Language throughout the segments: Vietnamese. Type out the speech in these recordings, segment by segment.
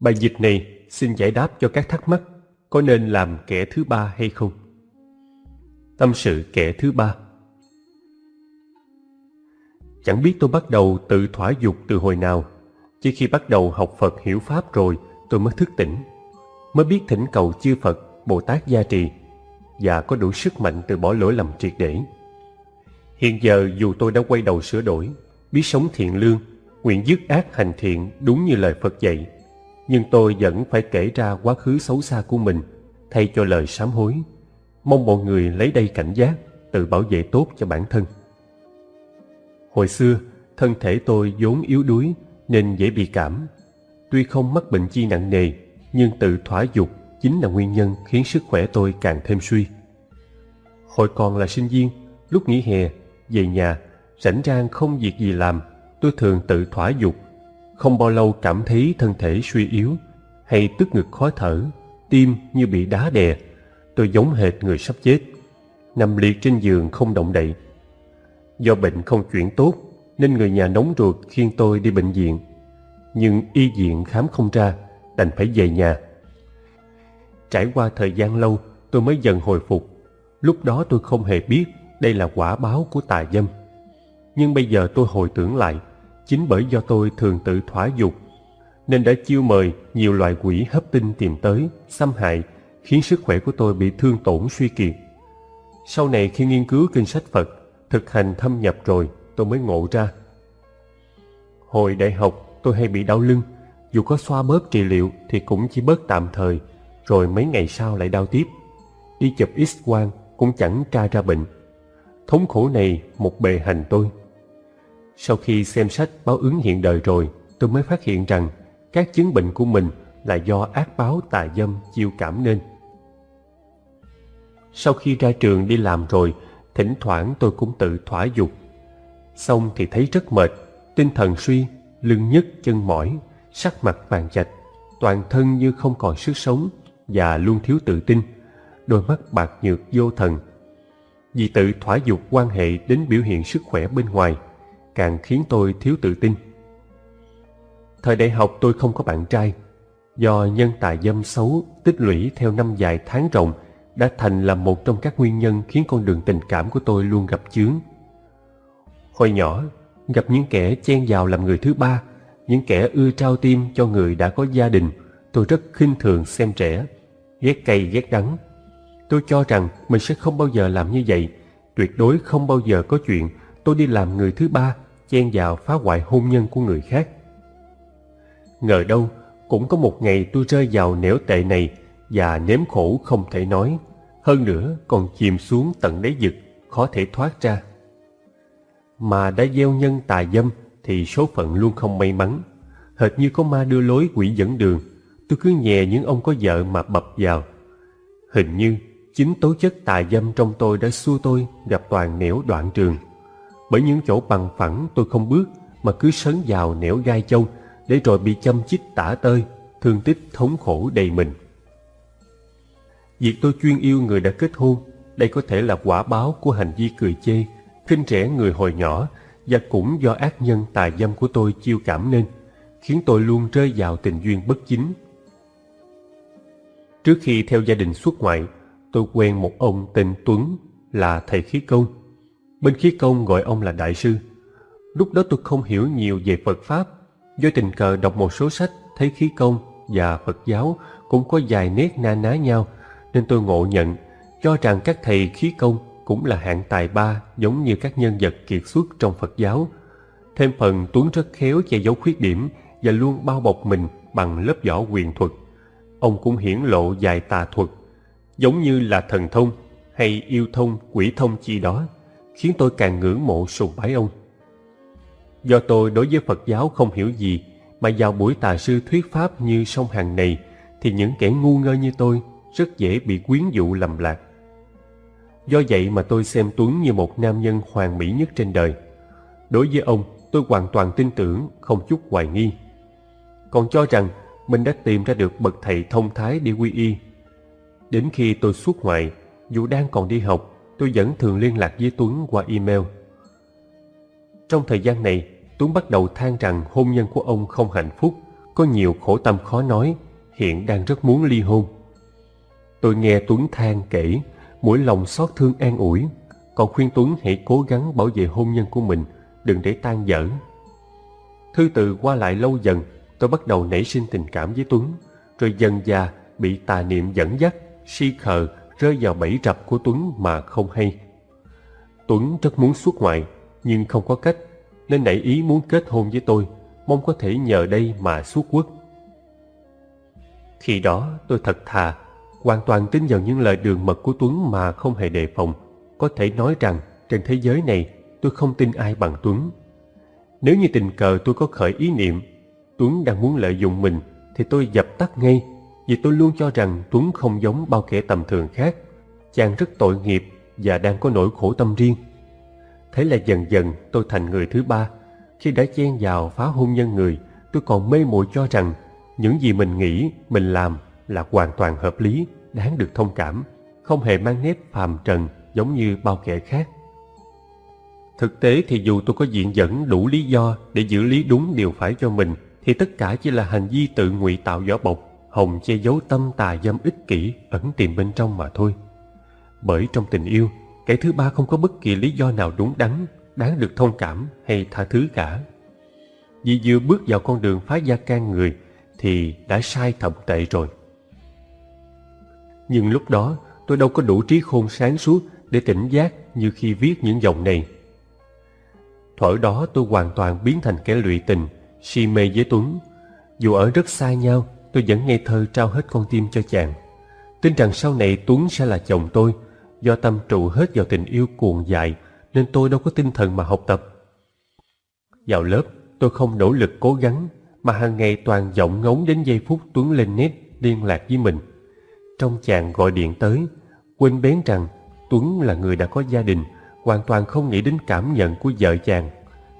Bài dịch này xin giải đáp cho các thắc mắc có nên làm kẻ thứ ba hay không. Tâm sự kẻ thứ ba Chẳng biết tôi bắt đầu tự thỏa dục từ hồi nào, chỉ khi bắt đầu học Phật hiểu Pháp rồi tôi mới thức tỉnh, mới biết thỉnh cầu chư Phật, Bồ Tát gia trì và có đủ sức mạnh từ bỏ lỗi lầm triệt để. Hiện giờ dù tôi đã quay đầu sửa đổi, biết sống thiện lương, nguyện dứt ác hành thiện đúng như lời Phật dạy, nhưng tôi vẫn phải kể ra quá khứ xấu xa của mình thay cho lời sám hối. Mong mọi người lấy đây cảnh giác, tự bảo vệ tốt cho bản thân. Hồi xưa, thân thể tôi vốn yếu đuối nên dễ bị cảm. Tuy không mắc bệnh chi nặng nề, nhưng tự thỏa dục chính là nguyên nhân khiến sức khỏe tôi càng thêm suy. Hồi còn là sinh viên, lúc nghỉ hè, về nhà, rảnh rang không việc gì làm, tôi thường tự thỏa dục. Không bao lâu cảm thấy thân thể suy yếu, hay tức ngực khó thở, tim như bị đá đè. Tôi giống hệt người sắp chết, nằm liệt trên giường không động đậy. Do bệnh không chuyển tốt, nên người nhà nóng ruột khiêng tôi đi bệnh viện. Nhưng y viện khám không ra, đành phải về nhà. Trải qua thời gian lâu, tôi mới dần hồi phục. Lúc đó tôi không hề biết đây là quả báo của tà dâm. Nhưng bây giờ tôi hồi tưởng lại, chính bởi do tôi thường tự thỏa dục, nên đã chiêu mời nhiều loại quỷ hấp tinh tìm tới, xâm hại, khiến sức khỏe của tôi bị thương tổn suy kiệt. Sau này khi nghiên cứu kinh sách Phật, thực hành thâm nhập rồi, tôi mới ngộ ra. Hồi đại học, tôi hay bị đau lưng, dù có xoa bóp trị liệu thì cũng chỉ bớt tạm thời, rồi mấy ngày sau lại đau tiếp. Đi chụp x-quang cũng chẳng tra ra bệnh. Thống khổ này một bề hành tôi. Sau khi xem sách báo ứng hiện đời rồi, tôi mới phát hiện rằng các chứng bệnh của mình là do ác báo tà dâm chiêu cảm nên. Sau khi ra trường đi làm rồi, thỉnh thoảng tôi cũng tự thỏa dục. Xong thì thấy rất mệt, tinh thần suy, lưng nhức chân mỏi, sắc mặt vàng chạch, toàn thân như không còn sức sống và luôn thiếu tự tin, đôi mắt bạc nhược vô thần. Vì tự thỏa dục quan hệ đến biểu hiện sức khỏe bên ngoài, càng khiến tôi thiếu tự tin. Thời đại học tôi không có bạn trai, do nhân tài dâm xấu tích lũy theo năm dài tháng rộng đã thành là một trong các nguyên nhân khiến con đường tình cảm của tôi luôn gặp chướng. Hồi nhỏ, gặp những kẻ chen vào làm người thứ ba, những kẻ ưa trao tim cho người đã có gia đình, tôi rất khinh thường xem trẻ, ghét cay ghét đắng. Tôi cho rằng mình sẽ không bao giờ làm như vậy, tuyệt đối không bao giờ có chuyện tôi đi làm người thứ ba, chen vào phá hoại hôn nhân của người khác. Ngờ đâu, cũng có một ngày tôi rơi vào nẻo tệ này và nếm khổ không thể nói, hơn nữa còn chìm xuống tận đáy vực, khó thể thoát ra. Mà đã gieo nhân tà dâm thì số phận luôn không may mắn, hệt như có ma đưa lối quỷ dẫn đường, tôi cứ nhè những ông có vợ mà bập vào. Hình như chính tố chất tà dâm trong tôi đã xua tôi gặp toàn nẻo đoạn trường. Bởi những chỗ bằng phẳng tôi không bước mà cứ sấn vào nẻo gai châu để rồi bị châm chích tả tơi, thương tích thống khổ đầy mình. Việc tôi chuyên yêu người đã kết hôn, đây có thể là quả báo của hành vi cười chê, khinh rẻ người hồi nhỏ và cũng do ác nhân tà dâm của tôi chiêu cảm nên, khiến tôi luôn rơi vào tình duyên bất chính. Trước khi theo gia đình xuất ngoại, tôi quen một ông tên Tuấn là thầy khí công. Bên khí công gọi ông là đại sư. Lúc đó tôi không hiểu nhiều về Phật Pháp, do tình cờ đọc một số sách thấy khí công và Phật giáo cũng có vài nét na ná nhau, nên tôi ngộ nhận, cho rằng các thầy khí công cũng là hạng tài ba giống như các nhân vật kiệt xuất trong Phật giáo. Thêm phần Tuấn rất khéo che giấu khuyết điểm và luôn bao bọc mình bằng lớp vỏ quyền thuật. Ông cũng hiển lộ vài tà thuật, giống như là thần thông hay yêu thông, quỷ thông chi đó, khiến tôi càng ngưỡng mộ sùng bái ông. Do tôi đối với Phật giáo không hiểu gì, mà vào buổi tà sư thuyết pháp như sông hàng này, thì những kẻ ngu ngơ như tôi rất dễ bị quyến dụ lầm lạc. Do vậy mà tôi xem Tuấn như một nam nhân hoàn mỹ nhất trên đời. Đối với ông, tôi hoàn toàn tin tưởng, không chút hoài nghi. Còn cho rằng mình đã tìm ra được bậc thầy thông thái đi quy y. Đến khi tôi xuất ngoại, dù đang còn đi học, tôi vẫn thường liên lạc với Tuấn qua email. Trong thời gian này, Tuấn bắt đầu than rằng hôn nhân của ông không hạnh phúc, có nhiều khổ tâm khó nói, hiện đang rất muốn ly hôn. Tôi nghe Tuấn than kể, mỗi lòng xót thương an ủi, còn khuyên Tuấn hãy cố gắng bảo vệ hôn nhân của mình, đừng để tan dở. Thư từ qua lại lâu dần, tôi bắt đầu nảy sinh tình cảm với Tuấn, rồi dần già bị tà niệm dẫn dắt, si khờ, rơi vào bẫy rập của Tuấn mà không hay. Tuấn rất muốn xuất ngoại, nhưng không có cách, nên nảy ý muốn kết hôn với tôi, mong có thể nhờ đây mà xuất quốc. Khi đó tôi thật thà, hoàn toàn tin vào những lời đường mật của Tuấn mà không hề đề phòng. Có thể nói rằng trên thế giới này tôi không tin ai bằng Tuấn. Nếu như tình cờ tôi có khởi ý niệm Tuấn đang muốn lợi dụng mình thì tôi dập tắt ngay vì tôi luôn cho rằng Tuấn không giống bao kẻ tầm thường khác. Chàng rất tội nghiệp và đang có nỗi khổ tâm riêng. Thế là dần dần tôi thành người thứ ba. Khi đã chen vào phá hôn nhân người, tôi còn mê muội cho rằng những gì mình nghĩ, mình làm là hoàn toàn hợp lý, đáng được thông cảm, không hề mang nét phàm trần giống như bao kẻ khác. Thực tế thì dù tôi có diện dẫn đủ lý do để giữ lý đúng điều phải cho mình, thì tất cả chỉ là hành vi tự ngụy tạo vỏ bọc, hồng che giấu tâm tà dâm ích kỷ ẩn tiềm bên trong mà thôi. Bởi trong tình yêu, kẻ thứ ba không có bất kỳ lý do nào đúng đắn, đáng được thông cảm hay tha thứ cả. Vì vừa bước vào con đường phá gia can người thì đã sai thậm tệ rồi. Nhưng lúc đó tôi đâu có đủ trí khôn sáng suốt để tỉnh giác như khi viết những dòng này. Thuở đó tôi hoàn toàn biến thành kẻ lụy tình, si mê với Tuấn. Dù ở rất xa nhau, tôi vẫn ngây thơ trao hết con tim cho chàng. Tin rằng sau này Tuấn sẽ là chồng tôi, do tâm trụ hết vào tình yêu cuồng dại, nên tôi đâu có tinh thần mà học tập. Vào lớp, tôi không nỗ lực cố gắng, mà hàng ngày toàn vọng ngóng đến giây phút Tuấn lên nét liên lạc với mình. Trong chàng gọi điện tới, quên bén rằng Tuấn là người đã có gia đình, hoàn toàn không nghĩ đến cảm nhận của vợ chàng.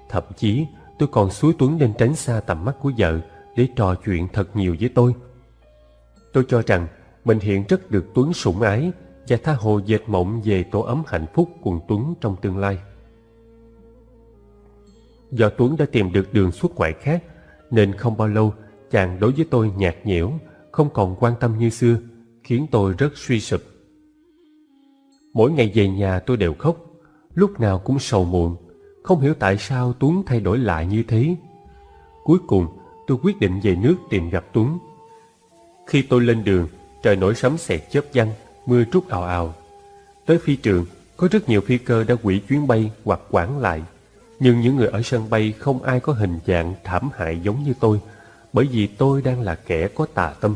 Thậm chí tôi còn suối Tuấn nên tránh xa tầm mắt của vợ để trò chuyện thật nhiều với tôi. Tôi cho rằng mình hiện rất được Tuấn sủng ái và tha hồ dệt mộng về tổ ấm hạnh phúc cùng Tuấn trong tương lai. Do Tuấn đã tìm được đường xuất ngoại khác nên không bao lâu chàng đối với tôi nhạt nhẽo, không còn quan tâm như xưa, khiến tôi rất suy sụp. Mỗi ngày về nhà tôi đều khóc, lúc nào cũng sầu muộn, không hiểu tại sao Tuấn thay đổi lại như thế. Cuối cùng, tôi quyết định về nước tìm gặp Tuấn. Khi tôi lên đường, trời nổi sấm sẹt chớp văng mưa trút ào ào. Tới phi trường, có rất nhiều phi cơ đã hủy chuyến bay hoặc quản lại. Nhưng những người ở sân bay không ai có hình dạng thảm hại giống như tôi, bởi vì tôi đang là kẻ có tà tâm.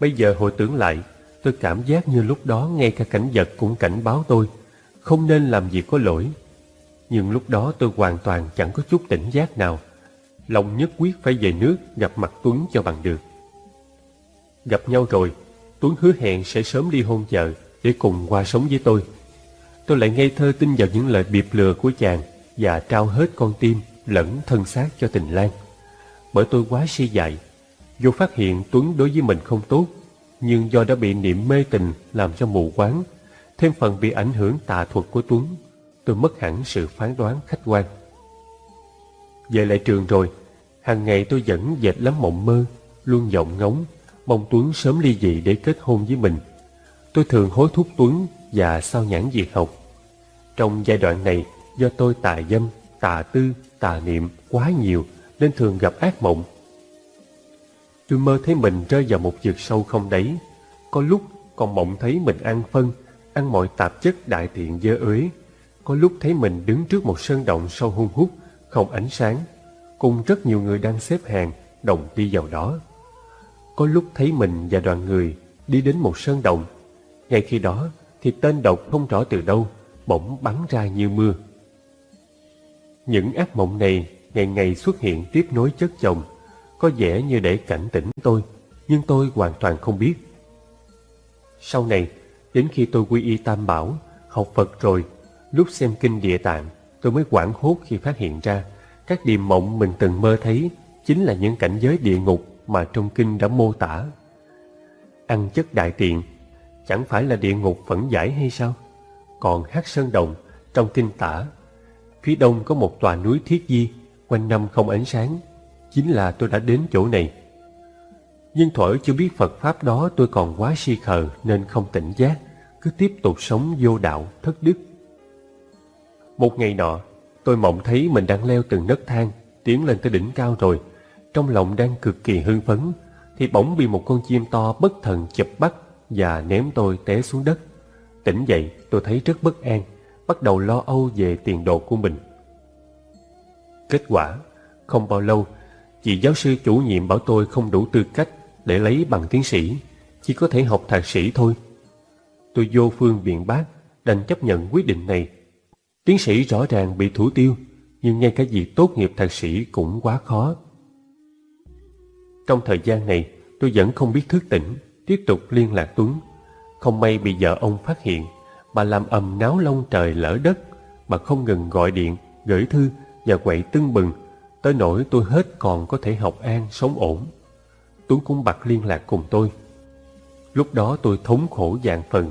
Bây giờ hồi tưởng lại, tôi cảm giác như lúc đó ngay cả cảnh vật cũng cảnh báo tôi không nên làm gì có lỗi. Nhưng lúc đó tôi hoàn toàn chẳng có chút tỉnh giác nào. Lòng nhất quyết phải về nước gặp mặt Tuấn cho bằng được. Gặp nhau rồi, Tuấn hứa hẹn sẽ sớm đi hôn vợ để cùng qua sống với tôi. Tôi lại ngây thơ tin vào những lời biệp lừa của chàng và trao hết con tim lẫn thân xác cho tình lan. Bởi tôi quá si dại, dù phát hiện Tuấn đối với mình không tốt, nhưng do đã bị niệm mê tình làm cho mù quáng thêm phần bị ảnh hưởng tà thuật của Tuấn, tôi mất hẳn sự phán đoán khách quan. Về lại trường rồi, hàng ngày tôi vẫn dệt lắm mộng mơ, luôn vọng ngóng, mong Tuấn sớm ly dị để kết hôn với mình. Tôi thường hối thúc Tuấn và sao nhãn việc học. Trong giai đoạn này, do tôi tà dâm, tà tư, tà niệm quá nhiều nên thường gặp ác mộng. Tôi mơ thấy mình rơi vào một vực sâu không đáy. Có lúc còn mộng thấy mình ăn phân, ăn mọi tạp chất đại tiện dơ ới. Có lúc thấy mình đứng trước một sơn động sâu hung hút, không ánh sáng, cùng rất nhiều người đang xếp hàng, đồng đi vào đó. Có lúc thấy mình và đoàn người đi đến một sơn động. Ngay khi đó thì tên độc không rõ từ đâu, bỗng bắn ra như mưa. Những ác mộng này ngày ngày xuất hiện tiếp nối chất chồng, có vẻ như để cảnh tỉnh tôi, nhưng tôi hoàn toàn không biết. Sau này, Đến khi tôi quy y tam bảo, học Phật rồi, lúc xem kinh địa tạng, tôi mới quảng hốt khi phát hiện ra các điềm mộng mình từng mơ thấy chính là những cảnh giới địa ngục mà trong kinh đã mô tả. Ăn chất đại tiện chẳng phải là địa ngục phẫn giải hay sao? Còn hát sơn đồng trong kinh tả, phía đông có một tòa núi thiết di, quanh năm không ánh sáng, chính là tôi đã đến chỗ này. Nhưng thuở chưa biết Phật Pháp đó tôi còn quá si khờ nên không tỉnh giác, cứ tiếp tục sống vô đạo, thất đức. Một ngày nọ, tôi mộng thấy mình đang leo từng nấc thang, tiến lên tới đỉnh cao rồi. Trong lòng đang cực kỳ hưng phấn, thì bỗng bị một con chim to bất thần chụp bắt và ném tôi té xuống đất. Tỉnh dậy, tôi thấy rất bất an, bắt đầu lo âu về tiền đồ của mình. Kết quả, không bao lâu, chị giáo sư chủ nhiệm bảo tôi không đủ tư cách để lấy bằng tiến sĩ, chỉ có thể học thạc sĩ thôi. Tôi vô phương biện bác, đành chấp nhận quyết định này. Tiến sĩ rõ ràng bị thủ tiêu, nhưng ngay cả việc tốt nghiệp thạc sĩ cũng quá khó. Trong thời gian này, tôi vẫn không biết thức tỉnh, tiếp tục liên lạc Tuấn. Không may bị vợ ông phát hiện, bà làm ầm náo lông trời lỡ đất, bà không ngừng gọi điện, gửi thư và quậy tưng bừng, tới nỗi tôi hết còn có thể học an, sống ổn. Tuấn cũng bật liên lạc cùng tôi. Lúc đó tôi thống khổ dạng phần,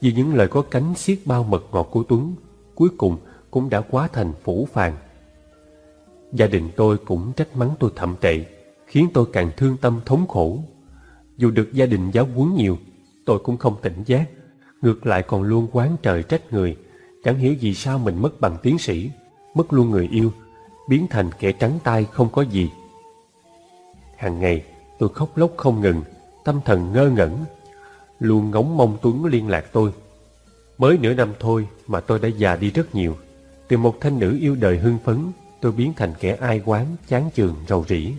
vì những lời có cánh xiết bao mật ngọt của Tuấn, cuối cùng cũng đã quá thành phủ phàng. Gia đình tôi cũng trách mắng tôi thậm tệ, khiến tôi càng thương tâm thống khổ. Dù được gia đình giáo huấn nhiều, tôi cũng không tỉnh giác, ngược lại còn luôn quán trời trách người, chẳng hiểu vì sao mình mất bằng tiến sĩ, mất luôn người yêu, biến thành kẻ trắng tay không có gì. Hàng ngày, tôi khóc lóc không ngừng, tâm thần ngơ ngẩn, luôn ngóng mong Tuấn liên lạc tôi. Mới nửa năm thôi mà tôi đã già đi rất nhiều. Từ một thanh nữ yêu đời hưng phấn, tôi biến thành kẻ ai quán, chán chường, rầu rĩ.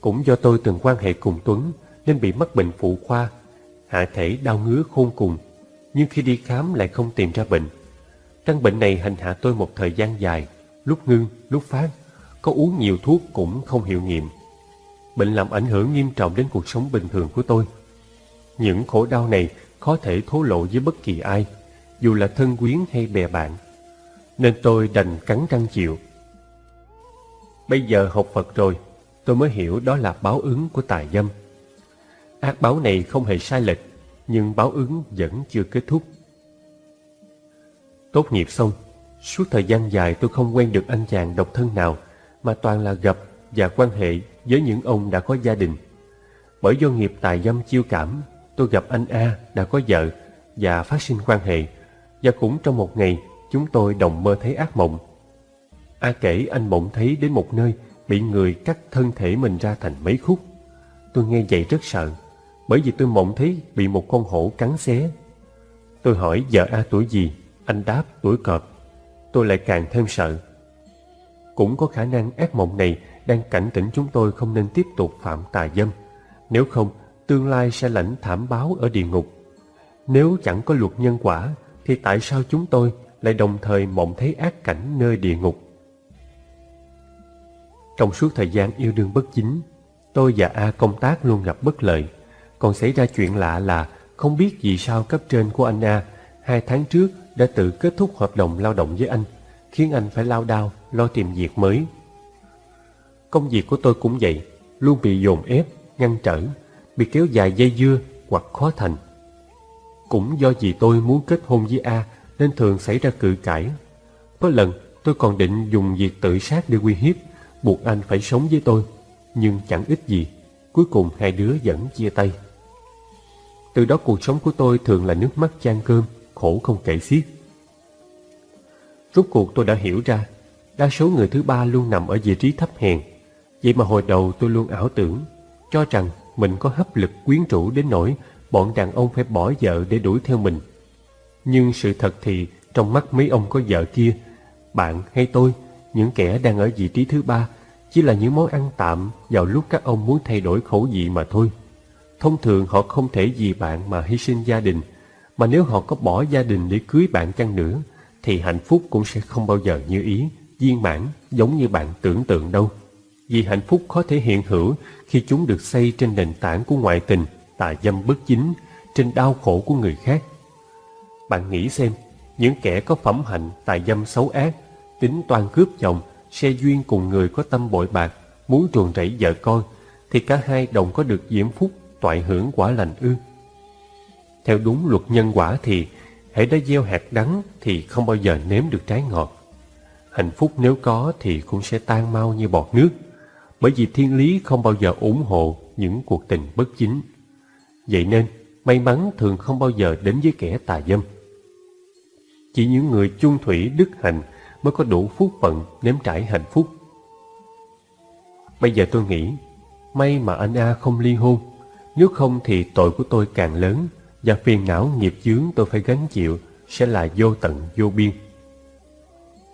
Cũng do tôi từng quan hệ cùng Tuấn nên bị mắc bệnh phụ khoa, hạ thể đau ngứa khôn cùng, nhưng khi đi khám lại không tìm ra bệnh. Căn bệnh này hành hạ tôi một thời gian dài, lúc ngưng, lúc phát, có uống nhiều thuốc cũng không hiệu nghiệm. Bệnh làm ảnh hưởng nghiêm trọng đến cuộc sống bình thường của tôi. Những khổ đau này khó thể thố lộ với bất kỳ ai, dù là thân quyến hay bè bạn. Nên tôi đành cắn răng chịu. Bây giờ học Phật rồi, tôi mới hiểu đó là báo ứng của tài dâm. Ác báo này không hề sai lệch, nhưng báo ứng vẫn chưa kết thúc. Tốt nghiệp xong, suốt thời gian dài tôi không quen được anh chàng độc thân nào, mà toàn là gặp và quan hệ với những ông đã có gia đình. Bởi do nghiệp tài dâm chiêu cảm, tôi gặp anh A đã có vợ và phát sinh quan hệ, và cũng trong một ngày chúng tôi đồng mơ thấy ác mộng. A kể anh mộng thấy đến một nơi bị người cắt thân thể mình ra thành mấy khúc. Tôi nghe vậy rất sợ, bởi vì tôi mộng thấy bị một con hổ cắn xé. Tôi hỏi vợ A tuổi gì, anh đáp tuổi cọp. Tôi lại càng thêm sợ. Cũng có khả năng ác mộng này đang cảnh tỉnh chúng tôi không nên tiếp tục phạm tà dâm. Nếu không, tương lai sẽ lãnh thảm báo ở địa ngục. Nếu chẳng có luật nhân quả, thì tại sao chúng tôi lại đồng thời mộng thấy ác cảnh nơi địa ngục? Trong suốt thời gian yêu đương bất chính, tôi và A công tác luôn gặp bất lợi. Còn xảy ra chuyện lạ là không biết vì sao cấp trên của anh A hai tháng trước đã tự kết thúc hợp đồng lao động với anh, khiến anh phải lao đao lo tìm việc mới. Công việc của tôi cũng vậy, luôn bị dồn ép, ngăn trở, bị kéo dài dây dưa hoặc khó thành. Cũng do vì tôi muốn kết hôn với A nên thường xảy ra cự cãi. Có lần tôi còn định dùng việc tự sát để uy hiếp, buộc anh phải sống với tôi, nhưng chẳng ích gì. Cuối cùng hai đứa vẫn chia tay. Từ đó cuộc sống của tôi thường là nước mắt chan cơm, khổ không kể xiết. Rốt cuộc tôi đã hiểu ra, đa số người thứ ba luôn nằm ở vị trí thấp hèn. Vậy mà hồi đầu tôi luôn ảo tưởng, cho rằng mình có hấp lực quyến rũ đến nỗi bọn đàn ông phải bỏ vợ để đuổi theo mình. Nhưng sự thật thì trong mắt mấy ông có vợ kia, bạn hay tôi, những kẻ đang ở vị trí thứ ba, chỉ là những món ăn tạm vào lúc các ông muốn thay đổi khẩu vị mà thôi. Thông thường họ không thể vì bạn mà hy sinh gia đình, mà nếu họ có bỏ gia đình để cưới bạn chăng nữa, thì hạnh phúc cũng sẽ không bao giờ như ý, viên mãn giống như bạn tưởng tượng đâu. Vì hạnh phúc khó thể hiện hữu khi chúng được xây trên nền tảng của ngoại tình, tà dâm bất chính, trên đau khổ của người khác. Bạn nghĩ xem, những kẻ có phẩm hạnh tà dâm xấu ác, tính toan cướp chồng, xe duyên cùng người có tâm bội bạc, muốn ruồng rẫy vợ con, thì cả hai đồng có được diễm phúc, toại hưởng quả lành ư. Theo đúng luật nhân quả thì, hãy đã gieo hạt đắng thì không bao giờ nếm được trái ngọt. Hạnh phúc nếu có thì cũng sẽ tan mau như bọt nước. bởi vì thiên lý không bao giờ ủng hộ những cuộc tình bất chính. Vậy nên, may mắn thường không bao giờ đến với kẻ tà dâm. Chỉ những người chung thủy đức hạnh mới có đủ phúc phận nếm trải hạnh phúc. Bây giờ tôi nghĩ, may mà anh A không ly hôn, nếu không thì tội của tôi càng lớn và phiền não nghiệp chướng tôi phải gánh chịu sẽ là vô tận vô biên.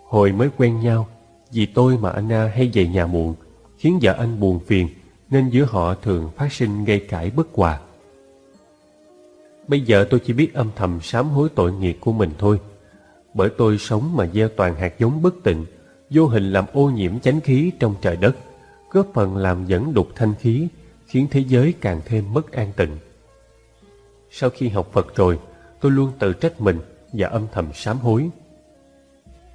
Hồi mới quen nhau, vì tôi mà anh A hay về nhà muộn, khiến vợ anh buồn phiền, nên giữa họ thường phát sinh gây cãi bất hòa. Bây giờ tôi chỉ biết âm thầm sám hối tội nghiệp của mình thôi, bởi tôi sống mà gieo toàn hạt giống bất tịnh, vô hình làm ô nhiễm chánh khí trong trời đất, góp phần làm dẫn đục thanh khí, khiến thế giới càng thêm mất an tịnh. Sau khi học Phật rồi, tôi luôn tự trách mình và âm thầm sám hối.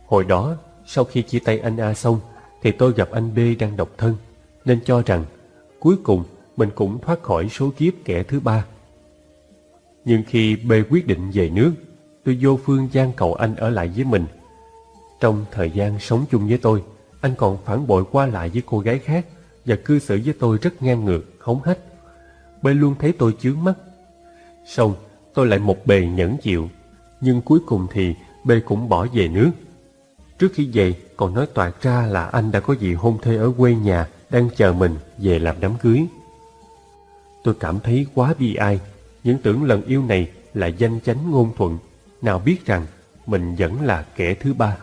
Hồi đó, sau khi chia tay anh A xong, thì tôi gặp anh B đang độc thân, nên cho rằng cuối cùng mình cũng thoát khỏi số kiếp kẻ thứ ba. Nhưng khi B quyết định về nước, tôi vô phương gian cầu anh ở lại với mình. Trong thời gian sống chung với tôi, anh còn phản bội qua lại với cô gái khác và cư xử với tôi rất ngang ngược, hống hách. B luôn thấy tôi chướng mắt. Xong, tôi lại một bề nhẫn chịu, nhưng cuối cùng thì B cũng bỏ về nước. Trước khi về, còn nói toạc ra là anh đã có gì hôn thê ở quê nhà đang chờ mình về làm đám cưới. Tôi cảm thấy quá bi ai, những tưởng lần yêu này là danh chánh ngôn thuận, nào biết rằng mình vẫn là kẻ thứ ba.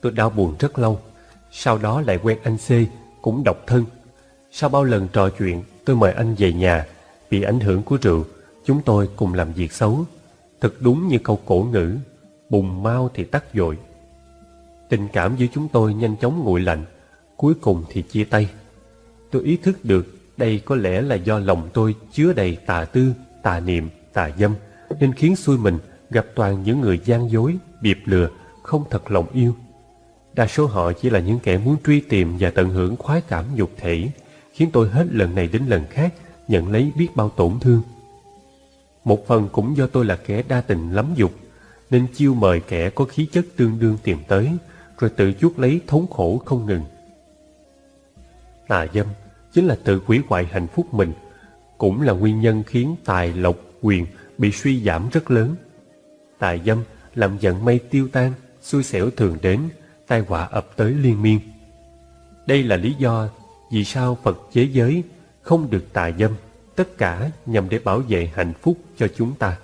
Tôi đau buồn rất lâu, sau đó lại quen anh C, cũng độc thân. Sau bao lần trò chuyện, tôi mời anh về nhà, vì ảnh hưởng của rượu, chúng tôi cùng làm việc xấu. Thật đúng như câu cổ ngữ, bùng mau thì tắt dội. Tình cảm giữa chúng tôi nhanh chóng nguội lạnh, cuối cùng thì chia tay. Tôi ý thức được đây có lẽ là do lòng tôi chứa đầy tà tư, tà niệm, tà dâm, nên khiến xui mình gặp toàn những người gian dối, biệp lừa, không thật lòng yêu. Đa số họ chỉ là những kẻ muốn truy tìm và tận hưởng khoái cảm dục thể, khiến tôi hết lần này đến lần khác nhận lấy biết bao tổn thương. Một phần cũng do tôi là kẻ đa tình lắm dục, nên chiêu mời kẻ có khí chất tương đương tìm tới, rồi tự chuốc lấy thống khổ không ngừng. Tà dâm chính là tự hủy hoại hạnh phúc mình, cũng là nguyên nhân khiến tài lộc quyền bị suy giảm rất lớn. tài dâm làm giận mây tiêu tan, xui xẻo thường đến, tai họa ập tới liên miên. Đây là lý do vì sao Phật chế giới không được tà dâm, tất cả nhằm để bảo vệ hạnh phúc cho chúng ta.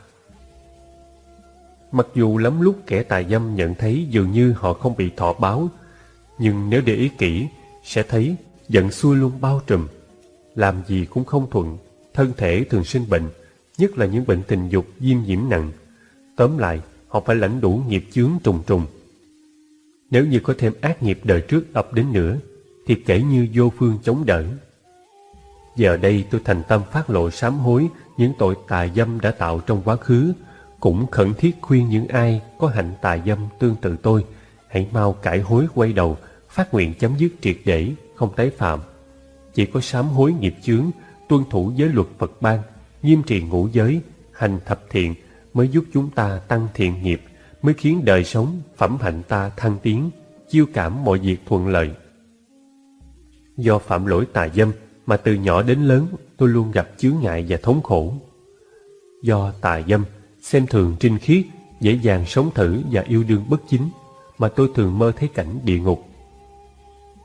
Mặc dù lắm lúc kẻ tà dâm nhận thấy dường như họ không bị thọ báo, nhưng nếu để ý kỹ, sẽ thấy giận xuôi luôn bao trùm. Làm gì cũng không thuận, thân thể thường sinh bệnh, nhất là những bệnh tình dục viêm nhiễm nặng. Tóm lại, họ phải lãnh đủ nghiệp chướng trùng trùng. Nếu như có thêm ác nghiệp đời trước ập đến nữa, thì kể như vô phương chống đỡ. Giờ đây tôi thành tâm phát lộ sám hối những tội tà dâm đã tạo trong quá khứ, cũng khẩn thiết khuyên những ai có hạnh tà dâm tương tự tôi, hãy mau cải hối quay đầu, phát nguyện chấm dứt triệt để, không tái phạm. Chỉ có sám hối nghiệp chướng, tuân thủ giới luật Phật ban, nghiêm trì ngũ giới, hành thập thiện mới giúp chúng ta tăng thiện nghiệp, mới khiến đời sống, phẩm hạnh ta thăng tiến, chiêu cảm mọi việc thuận lợi. Do phạm lỗi tà dâm mà từ nhỏ đến lớn tôi luôn gặp chướng ngại và thống khổ. Do tà dâm, xem thường trinh khiết, dễ dàng sống thử và yêu đương bất chính, mà tôi thường mơ thấy cảnh địa ngục.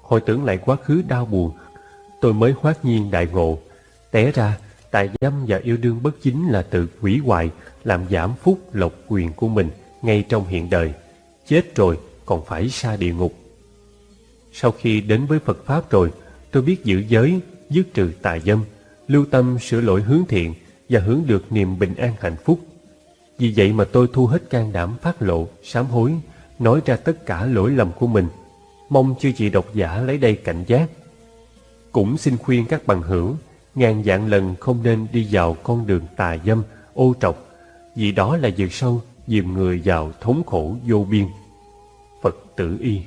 Hồi tưởng lại quá khứ đau buồn, tôi mới hoát nhiên đại ngộ, té ra tài dâm và yêu đương bất chính là tự hủy hoại, làm giảm phúc lộc quyền của mình ngay trong hiện đời. Chết rồi còn phải xa địa ngục. Sau khi đến với Phật Pháp rồi, tôi biết giữ giới, dứt trừ tà dâm, lưu tâm sửa lỗi hướng thiện và hướng được niềm bình an hạnh phúc vì vậy mà tôi thu hết can đảm phát lộ, sám hối, nói ra tất cả lỗi lầm của mình. Mong chư chị độc giả lấy đây cảnh giác. Cũng xin khuyên các bằng hữu, ngàn dạng lần không nên đi vào con đường tà dâm, ô trọc, vì đó là vượt sâu, dìm người vào thống khổ vô biên. Phật tử y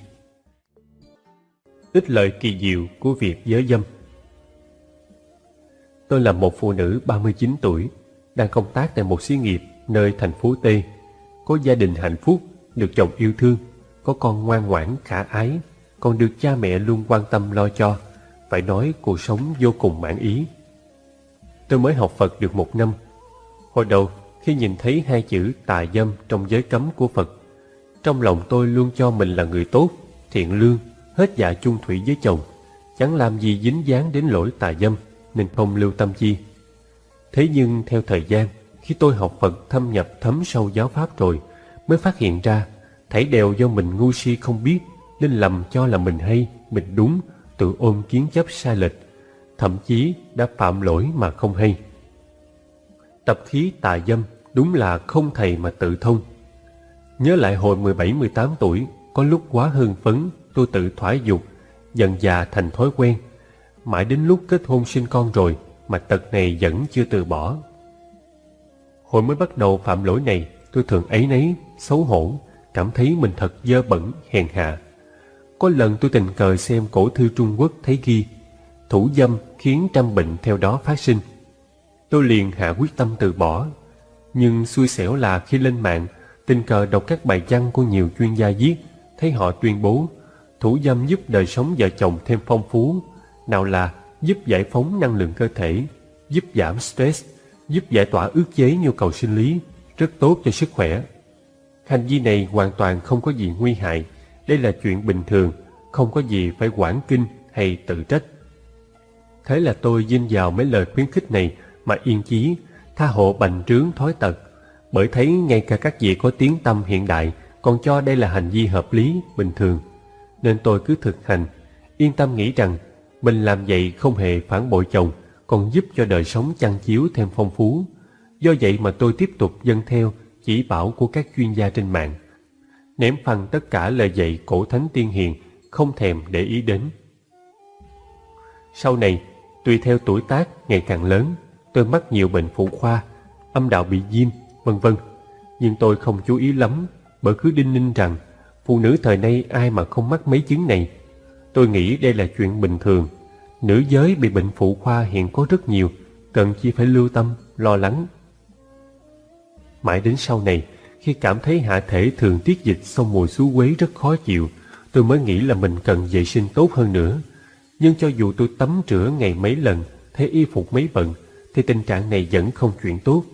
Ít lợi kỳ diệu của việc giới dâm Tôi là một phụ nữ 39 tuổi, đang công tác tại một xí nghiệp nơi thành phố T, có gia đình hạnh phúc, được chồng yêu thương, có con ngoan ngoãn khả ái, còn được cha mẹ luôn quan tâm lo cho, phải nói cuộc sống vô cùng mãn ý. Tôi mới học Phật được một năm. Hồi đầu, khi nhìn thấy hai chữ tà dâm trong giới cấm của Phật, trong lòng tôi luôn cho mình là người tốt, thiện lương, hết dạ chung thủy với chồng, chẳng làm gì dính dáng đến lỗi tà dâm, nên không lưu tâm chi. Thế nhưng theo thời gian, khi tôi học Phật thâm nhập thấm sâu giáo Pháp rồi, mới phát hiện ra, thảy đều do mình ngu si không biết, nên lầm cho là mình hay, mình đúng, tự ôm kiến chấp sai lệch, thậm chí đã phạm lỗi mà không hay. Tập khí tà dâm đúng là không thầy mà tự thông. Nhớ lại hồi 17-18 tuổi, có lúc quá hưng phấn, tôi tự thoái dục, dần già thành thói quen. Mãi đến lúc kết hôn sinh con rồi, mà tật này vẫn chưa từ bỏ. Hồi mới bắt đầu phạm lỗi này, tôi thường ấy nấy, xấu hổ, cảm thấy mình thật dơ bẩn, hèn hạ. Có lần tôi tình cờ xem cổ thư Trung Quốc thấy ghi, Thủ dâm khiến trăm bệnh theo đó phát sinh. Tôi liền hạ quyết tâm từ bỏ. Nhưng xui xẻo là khi lên mạng, Tình cờ đọc các bài văn của nhiều chuyên gia viết, Thấy họ tuyên bố, Thủ dâm giúp đời sống vợ chồng thêm phong phú, Nào là giúp giải phóng năng lượng cơ thể, Giúp giảm stress, Giúp giải tỏa ước chế nhu cầu sinh lý, Rất tốt cho sức khỏe. Hành vi này hoàn toàn không có gì nguy hại đây là chuyện bình thường, không có gì phải quản kinh hay tự trách. Thế là tôi dinh vào mấy lời khuyến khích này mà yên chí, tha hộ bành trướng thói tật, bởi thấy ngay cả các vị có tiếng tâm hiện đại còn cho đây là hành vi hợp lý, bình thường. Nên tôi cứ thực hành, yên tâm nghĩ rằng mình làm vậy không hề phản bội chồng, còn giúp cho đời sống chăn chiếu thêm phong phú. Do vậy mà tôi tiếp tục dâng theo chỉ bảo của các chuyên gia trên mạng ném phăng tất cả lời dạy cổ thánh tiên hiền, không thèm để ý đến. Sau này, tùy theo tuổi tác ngày càng lớn, tôi mắc nhiều bệnh phụ khoa, âm đạo bị viêm, vân vân. Nhưng tôi không chú ý lắm, bởi cứ đinh ninh rằng phụ nữ thời nay ai mà không mắc mấy chứng này. Tôi nghĩ đây là chuyện bình thường. Nữ giới bị bệnh phụ khoa hiện có rất nhiều, cần chỉ phải lưu tâm, lo lắng. Mãi đến sau này, khi cảm thấy hạ thể thường tiết dịch xong mùi xú quế rất khó chịu, tôi mới nghĩ là mình cần vệ sinh tốt hơn nữa. Nhưng cho dù tôi tắm rửa ngày mấy lần, thấy y phục mấy bận, thì tình trạng này vẫn không chuyển tốt.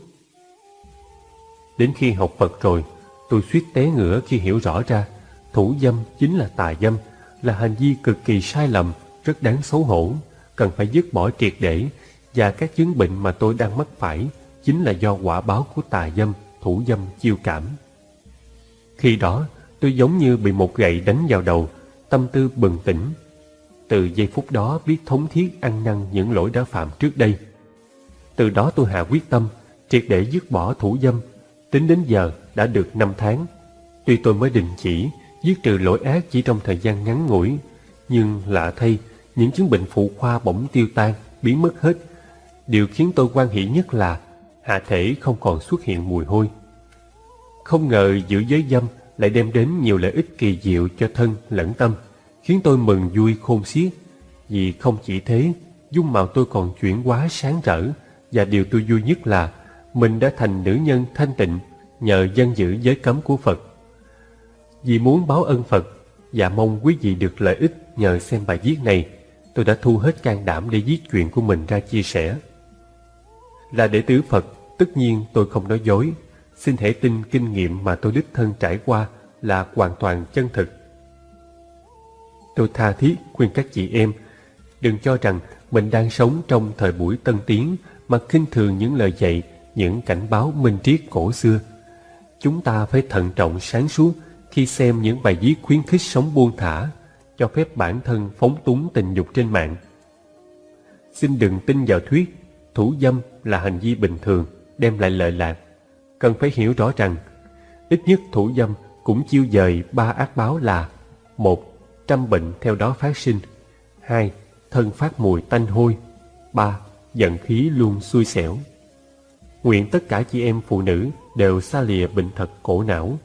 Đến khi học Phật rồi, tôi suýt té ngửa khi hiểu rõ ra thủ dâm chính là tà dâm, là hành vi cực kỳ sai lầm, rất đáng xấu hổ, cần phải dứt bỏ triệt để và các chứng bệnh mà tôi đang mắc phải chính là do quả báo của tà dâm thủ dâm chiêu cảm. Khi đó, tôi giống như bị một gậy đánh vào đầu, tâm tư bừng tỉnh. Từ giây phút đó biết thống thiết ăn năn những lỗi đã phạm trước đây. Từ đó tôi hạ quyết tâm, triệt để dứt bỏ thủ dâm. Tính đến giờ đã được 5 tháng. Tuy tôi mới đình chỉ, dứt trừ lỗi ác chỉ trong thời gian ngắn ngủi, nhưng lạ thay, những chứng bệnh phụ khoa bỗng tiêu tan, biến mất hết. Điều khiến tôi quan hỷ nhất là hạ thể không còn xuất hiện mùi hôi. Không ngờ giữ giới dâm lại đem đến nhiều lợi ích kỳ diệu cho thân lẫn tâm, khiến tôi mừng vui khôn xiết. Vì không chỉ thế, dung mạo tôi còn chuyển hóa sáng rỡ, và điều tôi vui nhất là mình đã thành nữ nhân thanh tịnh nhờ dân giữ giới cấm của Phật. Vì muốn báo ân Phật và mong quý vị được lợi ích nhờ xem bài viết này, tôi đã thu hết can đảm để viết chuyện của mình ra chia sẻ. Là đệ tử Phật, tất nhiên tôi không nói dối. Xin hãy tin kinh nghiệm mà tôi đích thân trải qua là hoàn toàn chân thực. Tôi tha thiết khuyên các chị em, đừng cho rằng mình đang sống trong thời buổi tân tiến mà khinh thường những lời dạy, những cảnh báo minh triết cổ xưa. Chúng ta phải thận trọng sáng suốt khi xem những bài viết khuyến khích sống buông thả, cho phép bản thân phóng túng tình dục trên mạng. Xin đừng tin vào thuyết thủ dâm là hành vi bình thường, đem lại lợi lạc. Cần phải hiểu rõ rằng, ít nhất thủ dâm cũng chiêu dời ba ác báo là một Trăm bệnh theo đó phát sinh hai Thân phát mùi tanh hôi ba Giận khí luôn xui xẻo Nguyện tất cả chị em phụ nữ đều xa lìa bệnh thật cổ não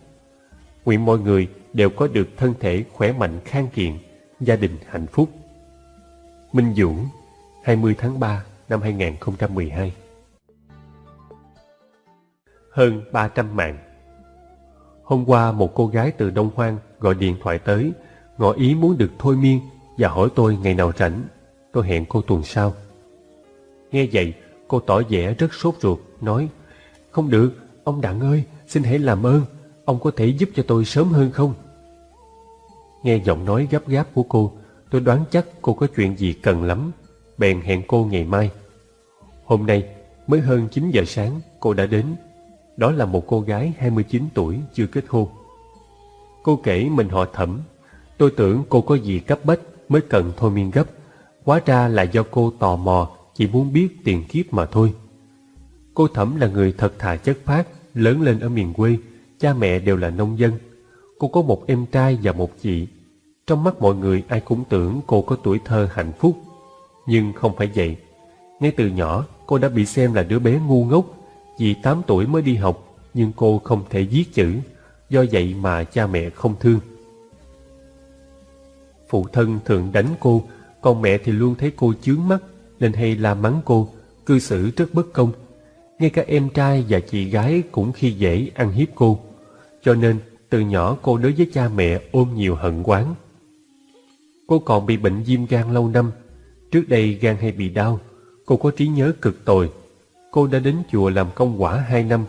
Nguyện mọi người đều có được thân thể khỏe mạnh khang kiện, gia đình hạnh phúc. Minh Dũng, 20 tháng 3 năm 2012 Hơn 300 mạng Hôm qua một cô gái từ Đông Hoang gọi điện thoại tới ngỏ ý muốn được thôi miên và hỏi tôi ngày nào rảnh. Tôi hẹn cô tuần sau. Nghe vậy, cô tỏ vẻ rất sốt ruột, nói Không được, ông Đặng ơi, xin hãy làm ơn, ông có thể giúp cho tôi sớm hơn không? Nghe giọng nói gấp gáp của cô, tôi đoán chắc cô có chuyện gì cần lắm, bèn hẹn cô ngày mai. Hôm nay, mới hơn 9 giờ sáng, cô đã đến. Đó là một cô gái 29 tuổi chưa kết hôn. Cô kể mình họ thẩm. Tôi tưởng cô có gì cấp bách mới cần thôi miên gấp. Hóa ra là do cô tò mò, chỉ muốn biết tiền kiếp mà thôi. Cô thẩm là người thật thà chất phác, lớn lên ở miền quê, cha mẹ đều là nông dân. Cô có một em trai và một chị. Trong mắt mọi người ai cũng tưởng cô có tuổi thơ hạnh phúc. Nhưng không phải vậy. Ngay từ nhỏ, cô đã bị xem là đứa bé ngu ngốc. Vì 8 tuổi mới đi học, nhưng cô không thể viết chữ. Do vậy mà cha mẹ không thương. Phụ thân thường đánh cô, còn mẹ thì luôn thấy cô chướng mắt, nên hay la mắng cô, cư xử rất bất công. Ngay cả em trai và chị gái cũng khi dễ ăn hiếp cô. Cho nên, từ nhỏ cô đối với cha mẹ ôm nhiều hận quán. Cô còn bị bệnh viêm gan lâu năm. Trước đây gan hay bị đau, cô có trí nhớ cực tồi. Cô đã đến chùa làm công quả hai năm,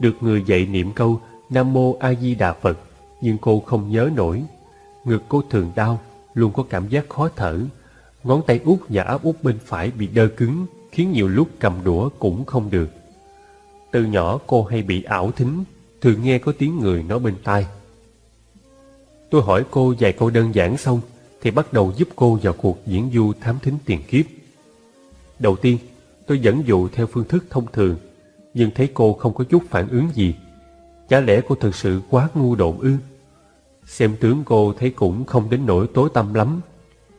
được người dạy niệm câu Nam Mô A Di Đà Phật, nhưng cô không nhớ nổi. Ngực cô thường đau, luôn có cảm giác khó thở. Ngón tay út và áp út bên phải bị đơ cứng, khiến nhiều lúc cầm đũa cũng không được. Từ nhỏ cô hay bị ảo thính, thường nghe có tiếng người nói bên tai. Tôi hỏi cô vài câu đơn giản xong, thì bắt đầu giúp cô vào cuộc diễn du thám thính tiền kiếp. Đầu tiên, tôi dẫn dụ theo phương thức thông thường, nhưng thấy cô không có chút phản ứng gì. Chả lẽ cô thực sự quá ngu độn ư? Xem tướng cô thấy cũng không đến nỗi tối tâm lắm,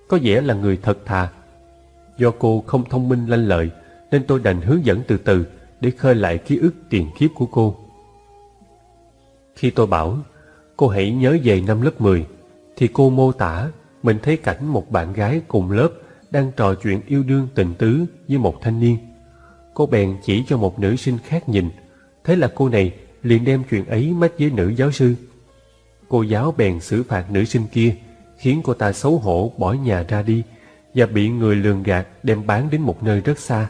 có vẻ là người thật thà. Do cô không thông minh lanh lợi, nên tôi đành hướng dẫn từ từ để khơi lại ký ức tiền kiếp của cô. Khi tôi bảo, cô hãy nhớ về năm lớp 10, thì cô mô tả mình thấy cảnh một bạn gái cùng lớp đang trò chuyện yêu đương tình tứ với một thanh niên. Cô bèn chỉ cho một nữ sinh khác nhìn, thế là cô này liền đem chuyện ấy mách với nữ giáo sư. Cô giáo bèn xử phạt nữ sinh kia, khiến cô ta xấu hổ bỏ nhà ra đi và bị người lường gạt đem bán đến một nơi rất xa.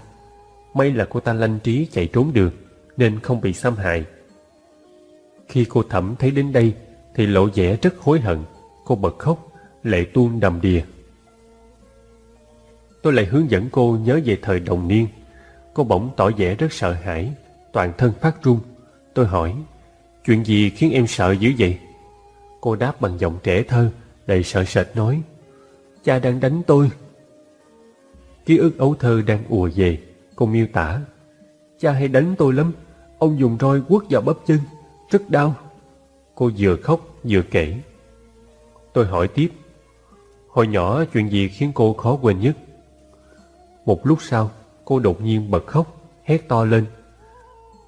May là cô ta lanh trí chạy trốn được, nên không bị xâm hại. Khi cô thẩm thấy đến đây, thì lộ vẻ rất hối hận. Cô bật khóc, lệ tuôn đầm đìa. Tôi lại hướng dẫn cô nhớ về thời đồng niên. Cô bỗng tỏ vẻ rất sợ hãi, toàn thân phát run. Tôi hỏi, chuyện gì khiến em sợ dữ vậy? Cô đáp bằng giọng trẻ thơ, đầy sợ sệt nói, cha đang đánh tôi. Ký ức ấu thơ đang ùa về, cô miêu tả, cha hay đánh tôi lắm, ông dùng roi quất vào bắp chân, rất đau. Cô vừa khóc vừa kể. Tôi hỏi tiếp, Hồi nhỏ chuyện gì khiến cô khó quên nhất? Một lúc sau, cô đột nhiên bật khóc, hét to lên.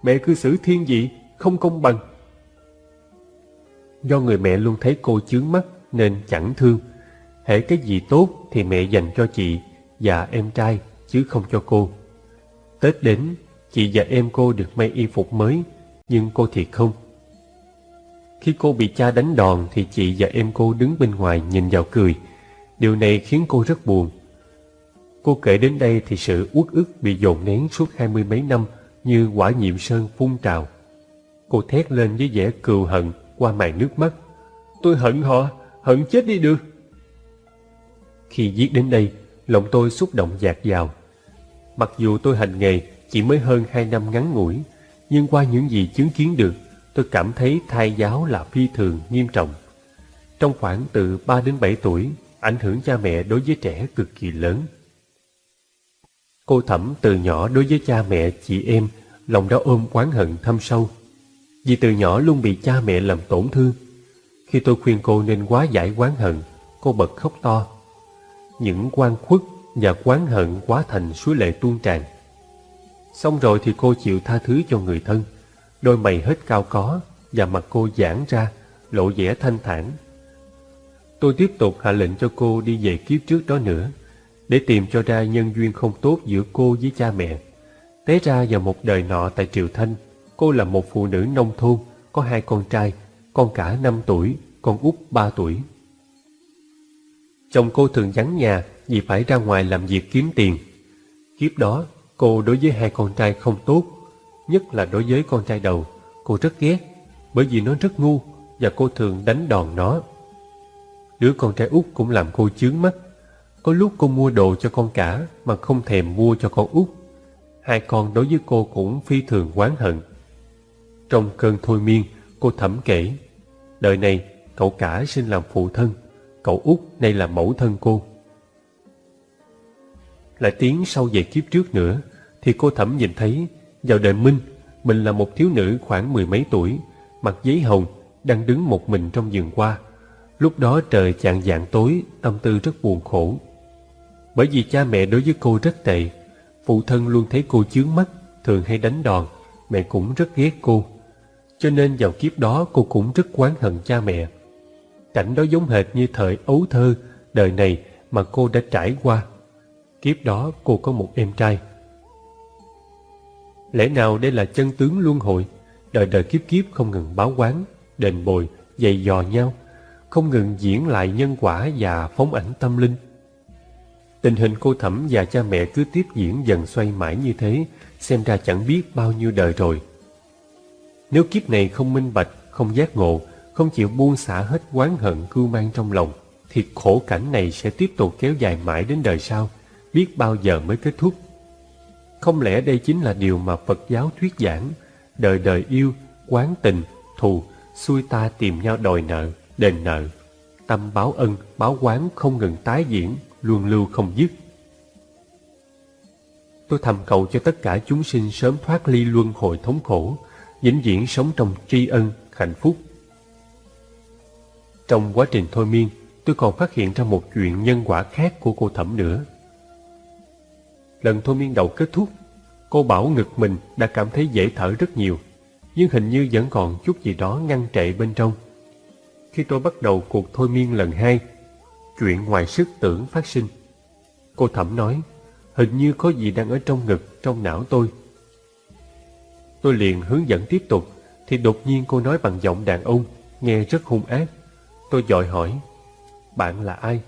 Mẹ cư xử thiên vị, không công bằng. Do người mẹ luôn thấy cô chướng mắt nên chẳng thương. Hễ cái gì tốt thì mẹ dành cho chị và em trai chứ không cho cô. Tết đến, chị và em cô được may y phục mới, nhưng cô thì không. Khi cô bị cha đánh đòn thì chị và em cô đứng bên ngoài nhìn vào cười, Điều này khiến cô rất buồn. Cô kể đến đây thì sự uất ức bị dồn nén suốt hai mươi mấy năm như quả nhiệm sơn phun trào. Cô thét lên với vẻ cừu hận qua màn nước mắt. Tôi hận họ, hận chết đi được. Khi viết đến đây, lòng tôi xúc động dạt dào. Mặc dù tôi hành nghề chỉ mới hơn hai năm ngắn ngủi, nhưng qua những gì chứng kiến được, tôi cảm thấy thai giáo là phi thường nghiêm trọng. Trong khoảng từ 3 đến 7 tuổi, ảnh hưởng cha mẹ đối với trẻ cực kỳ lớn. Cô Thẩm từ nhỏ đối với cha mẹ, chị em, lòng đã ôm oán hận thâm sâu. Vì từ nhỏ luôn bị cha mẹ làm tổn thương. Khi tôi khuyên cô nên quá giải oán hận, cô bật khóc to. Những quan khuất và oán hận quá thành suối lệ tuôn tràn. Xong rồi thì cô chịu tha thứ cho người thân. Đôi mày hết cao có và mặt cô giãn ra, lộ vẻ thanh thản Tôi tiếp tục hạ lệnh cho cô đi về kiếp trước đó nữa, để tìm cho ra nhân duyên không tốt giữa cô với cha mẹ. Té ra vào một đời nọ tại Triều Thanh, cô là một phụ nữ nông thôn, có hai con trai, con cả năm tuổi, con út ba tuổi. Chồng cô thường vắng nhà vì phải ra ngoài làm việc kiếm tiền. Kiếp đó, cô đối với hai con trai không tốt, nhất là đối với con trai đầu. Cô rất ghét, bởi vì nó rất ngu và cô thường đánh đòn nó. Đứa con trai út cũng làm cô chướng mắt. Có lúc cô mua đồ cho con cả mà không thèm mua cho con út. Hai con đối với cô cũng phi thường oán hận. Trong cơn thôi miên, cô thẩm kể. Đời này, cậu cả sinh làm phụ thân, cậu út nay là mẫu thân cô. Lại tiến sau về kiếp trước nữa, thì cô thẩm nhìn thấy, vào đời Minh, mình là một thiếu nữ khoảng mười mấy tuổi, mặc giấy hồng, đang đứng một mình trong vườn hoa. Lúc đó trời chạng dạng tối, tâm tư rất buồn khổ. Bởi vì cha mẹ đối với cô rất tệ, phụ thân luôn thấy cô chướng mắt, thường hay đánh đòn, mẹ cũng rất ghét cô. Cho nên vào kiếp đó cô cũng rất quán hận cha mẹ. Cảnh đó giống hệt như thời ấu thơ, đời này mà cô đã trải qua. Kiếp đó cô có một em trai. Lẽ nào đây là chân tướng luân hồi, đời đời kiếp kiếp không ngừng báo quán, đền bồi, dày dò nhau, không ngừng diễn lại nhân quả và phóng ảnh tâm linh. Tình hình cô thẩm và cha mẹ cứ tiếp diễn dần xoay mãi như thế, xem ra chẳng biết bao nhiêu đời rồi. Nếu kiếp này không minh bạch, không giác ngộ, không chịu buông xả hết oán hận cưu mang trong lòng, thì khổ cảnh này sẽ tiếp tục kéo dài mãi đến đời sau, biết bao giờ mới kết thúc. Không lẽ đây chính là điều mà Phật giáo thuyết giảng, đời đời yêu, quán tình, thù, xui ta tìm nhau đòi nợ, đền nợ. Tâm báo ân, báo quán không ngừng tái diễn, luôn lưu không dứt. Tôi thầm cầu cho tất cả chúng sinh sớm thoát ly luân hồi thống khổ, vĩnh viễn sống trong tri ân, hạnh phúc. Trong quá trình thôi miên, tôi còn phát hiện ra một chuyện nhân quả khác của cô Thẩm nữa. Lần thôi miên đầu kết thúc, cô bảo ngực mình đã cảm thấy dễ thở rất nhiều, nhưng hình như vẫn còn chút gì đó ngăn trệ bên trong. Khi tôi bắt đầu cuộc thôi miên lần hai, chuyện ngoài sức tưởng phát sinh. Cô Thẩm nói, hình như có gì đang ở trong ngực, trong não tôi. Tôi liền hướng dẫn tiếp tục, thì đột nhiên cô nói bằng giọng đàn ông, nghe rất hung ác. Tôi dội hỏi, bạn là ai?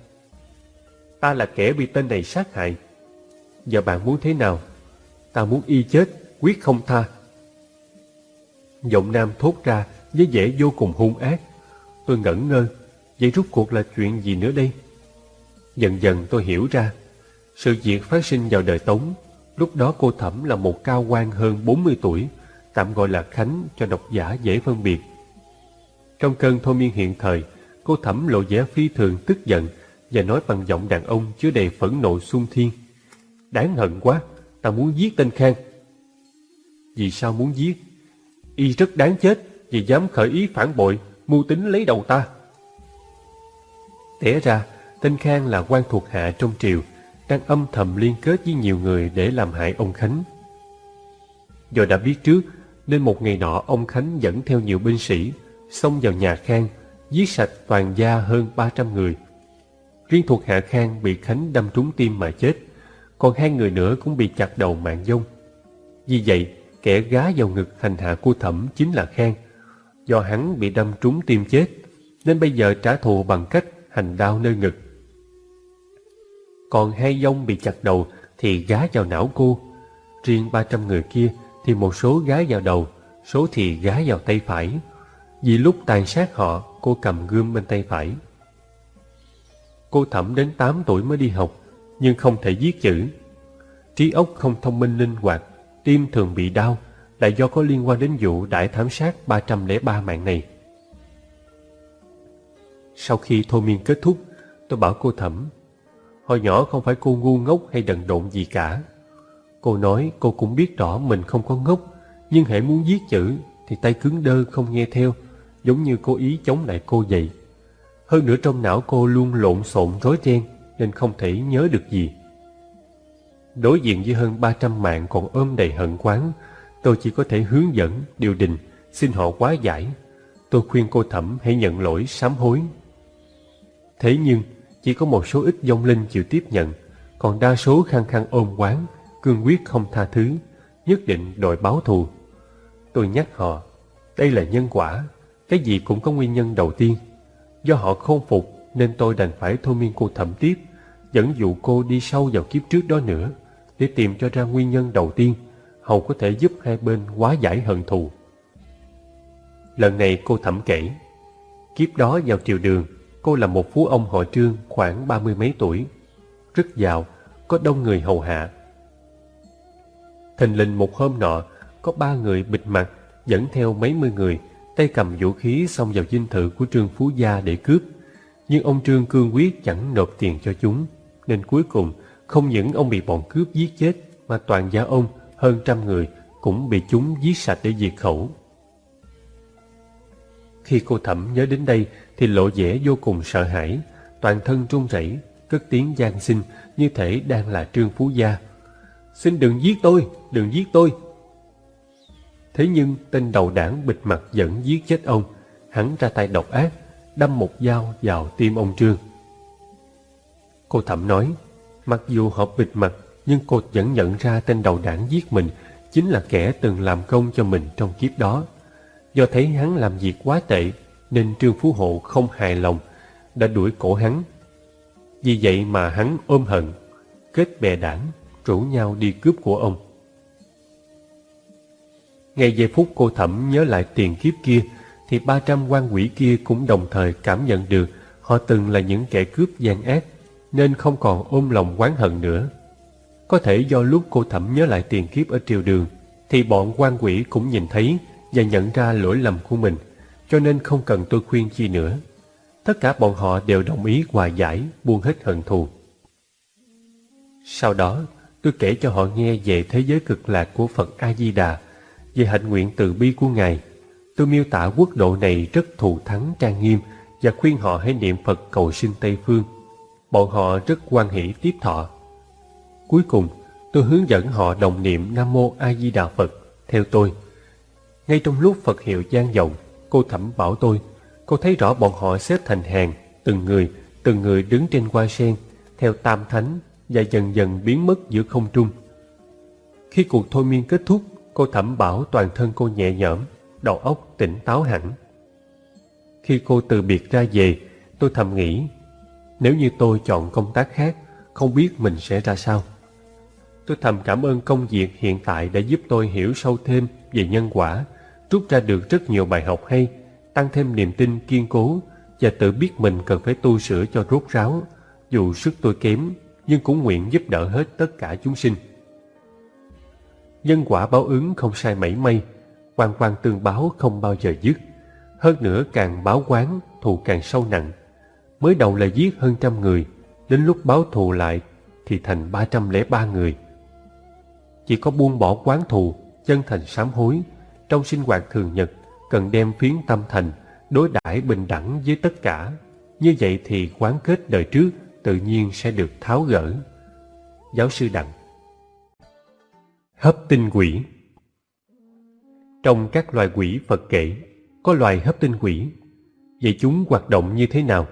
Ta là kẻ bị tên này sát hại. Giờ bạn muốn thế nào? Ta muốn y chết, quyết không tha. Giọng nam thốt ra với vẻ vô cùng hung ác. Tôi ngẩn ngơ, vậy rút cuộc là chuyện gì nữa đây? Dần dần tôi hiểu ra, sự việc phát sinh vào đời Tống, lúc đó cô Thẩm là một cao quan hơn 40 tuổi, tạm gọi là Khánh cho độc giả dễ phân biệt. Trong cơn thôi miên hiện thời, cô Thẩm lộ vẻ phi thường tức giận và nói bằng giọng đàn ông chứa đầy phẫn nộ sung thiên. Đáng hận quá, ta muốn giết tên Khang. Vì sao muốn giết? Y rất đáng chết vì dám khởi ý phản bội, mưu tính lấy đầu ta. Té ra, tên Khang là quan thuộc hạ trong triều, đang âm thầm liên kết với nhiều người để làm hại ông Khánh. Do đã biết trước, nên một ngày nọ ông Khánh dẫn theo nhiều binh sĩ, xông vào nhà Khang, giết sạch toàn gia hơn 300 người. Riêng thuộc hạ Khang bị Khánh đâm trúng tim mà chết, còn hai người nữa cũng bị chặt đầu mạng dông. Vì vậy, kẻ gá vào ngực hành hạ cô thẩm chính là Khang. Do hắn bị đâm trúng tim chết, nên bây giờ trả thù bằng cách hành đau nơi ngực. Còn hai dông bị chặt đầu thì gá vào não cô. Riêng 300 người kia thì một số gá vào đầu, số thì gá vào tay phải. Vì lúc tàn sát họ, cô cầm gươm bên tay phải. Cô thẩm đến 8 tuổi mới đi học, nhưng không thể viết chữ. Trí óc không thông minh linh hoạt, tim thường bị đau, là do có liên quan đến vụ đại thám sát 303 mạng này. Sau khi thôi miên kết thúc, tôi bảo cô thẩm, hồi nhỏ không phải cô ngu ngốc hay đần độn gì cả. Cô nói cô cũng biết rõ mình không có ngốc, nhưng hãy muốn viết chữ thì tay cứng đơ không nghe theo, giống như cô ý chống lại cô vậy. Hơn nữa trong não cô luôn lộn xộn rối ren nên không thể nhớ được gì. Đối diện với hơn 300 mạng còn ôm đầy hận quán, tôi chỉ có thể hướng dẫn, điều đình, xin họ quá giải. Tôi khuyên cô thẩm hãy nhận lỗi, sám hối. Thế nhưng, chỉ có một số ít dông linh chịu tiếp nhận, còn đa số khăng khăng ôm quán, cương quyết không tha thứ, nhất định đòi báo thù. Tôi nhắc họ, đây là nhân quả, cái gì cũng có nguyên nhân đầu tiên. Do họ không phục nên tôi đành phải thôi miên cô thẩm tiếp, dẫn dụ cô đi sâu vào kiếp trước đó nữa, để tìm cho ra nguyên nhân đầu tiên, hầu có thể giúp hai bên hóa giải hận thù. Lần này cô thẩm kể, kiếp đó vào triều đường, cô là một phú ông họ trương khoảng ba mươi mấy tuổi, rất giàu, có đông người hầu hạ. Thình lình một hôm nọ, có ba người bịt mặt dẫn theo mấy mươi người, tay cầm vũ khí xông vào dinh thự của Trương Phú Gia để cướp. Nhưng ông Trương cương quyết chẳng nộp tiền cho chúng, nên cuối cùng không những ông bị bọn cướp giết chết, mà toàn gia ông, hơn trăm người, cũng bị chúng giết sạch để diệt khẩu. Khi cô thẩm nhớ đến đây thì lộ vẻ vô cùng sợ hãi, toàn thân run rẩy, cất tiếng gian xin như thể đang là Trương Phú Gia. Xin đừng giết tôi, đừng giết tôi. Thế nhưng tên đầu đảng bịt mặt vẫn giết chết ông, hắn ra tay độc ác, đâm một dao vào tim ông Trương. Cô thẩm nói, mặc dù họ bịt mặt nhưng cô vẫn nhận ra tên đầu đảng giết mình chính là kẻ từng làm công cho mình trong kiếp đó. Do thấy hắn làm việc quá tệ nên Trương Phú Hộ không hài lòng, đã đuổi cổ hắn. Vì vậy mà hắn ôm hận, kết bè đảng, rủ nhau đi cướp của ông. Ngay giây phút cô thẩm nhớ lại tiền kiếp kia, thì ba trăm quan quỷ kia cũng đồng thời cảm nhận được họ từng là những kẻ cướp gian ác, nên không còn ôm lòng oán hận nữa. Có thể do lúc cô thẩm nhớ lại tiền kiếp ở triều đường, thì bọn quan quỷ cũng nhìn thấy và nhận ra lỗi lầm của mình, cho nên không cần tôi khuyên chi nữa. Tất cả bọn họ đều đồng ý hòa giải, buông hết hận thù. Sau đó, tôi kể cho họ nghe về thế giới cực lạc của Phật A-di-đà, về hạnh nguyện từ bi của Ngài. Tôi miêu tả quốc độ này rất thù thắng trang nghiêm và khuyên họ hãy niệm Phật cầu sinh Tây Phương. Bọn họ rất quan hỷ tiếp thọ. Cuối cùng, tôi hướng dẫn họ đồng niệm Nam Mô A Di Đà Phật theo tôi. Ngay trong lúc Phật hiệu gian vọng, cô thẩm bảo tôi, cô thấy rõ bọn họ xếp thành hàng, từng người, từng người đứng trên hoa sen, theo tam thánh và dần dần biến mất giữa không trung. Khi cuộc thôi miên kết thúc, cô thẩm bảo toàn thân cô nhẹ nhõm, đầu óc tỉnh táo hẳn. Khi cô từ biệt ra về, tôi thầm nghĩ, nếu như tôi chọn công tác khác, không biết mình sẽ ra sao. Tôi thầm cảm ơn công việc hiện tại đã giúp tôi hiểu sâu thêm về nhân quả, rút ra được rất nhiều bài học hay, tăng thêm niềm tin kiên cố và tự biết mình cần phải tu sửa cho rốt ráo. Dù sức tôi kém, nhưng cũng nguyện giúp đỡ hết tất cả chúng sinh. Nhân quả báo ứng không sai mảy may, quan quan tương báo không bao giờ dứt. Hơn nữa càng báo quán, thù càng sâu nặng. Mới đầu là giết hơn trăm người, đến lúc báo thù lại thì thành ba trăm lẻ ba người. Chỉ có buông bỏ quán thù, chân thành sám hối, trong sinh hoạt thường nhật cần đem phiến tâm thành, đối đãi bình đẳng với tất cả. Như vậy thì quán kết đời trước tự nhiên sẽ được tháo gỡ. Giáo sư Đặng Hấp tinh quỷ Trong các loài quỷ Phật kể, có loài hấp tinh quỷ. Vậy chúng hoạt động như thế nào?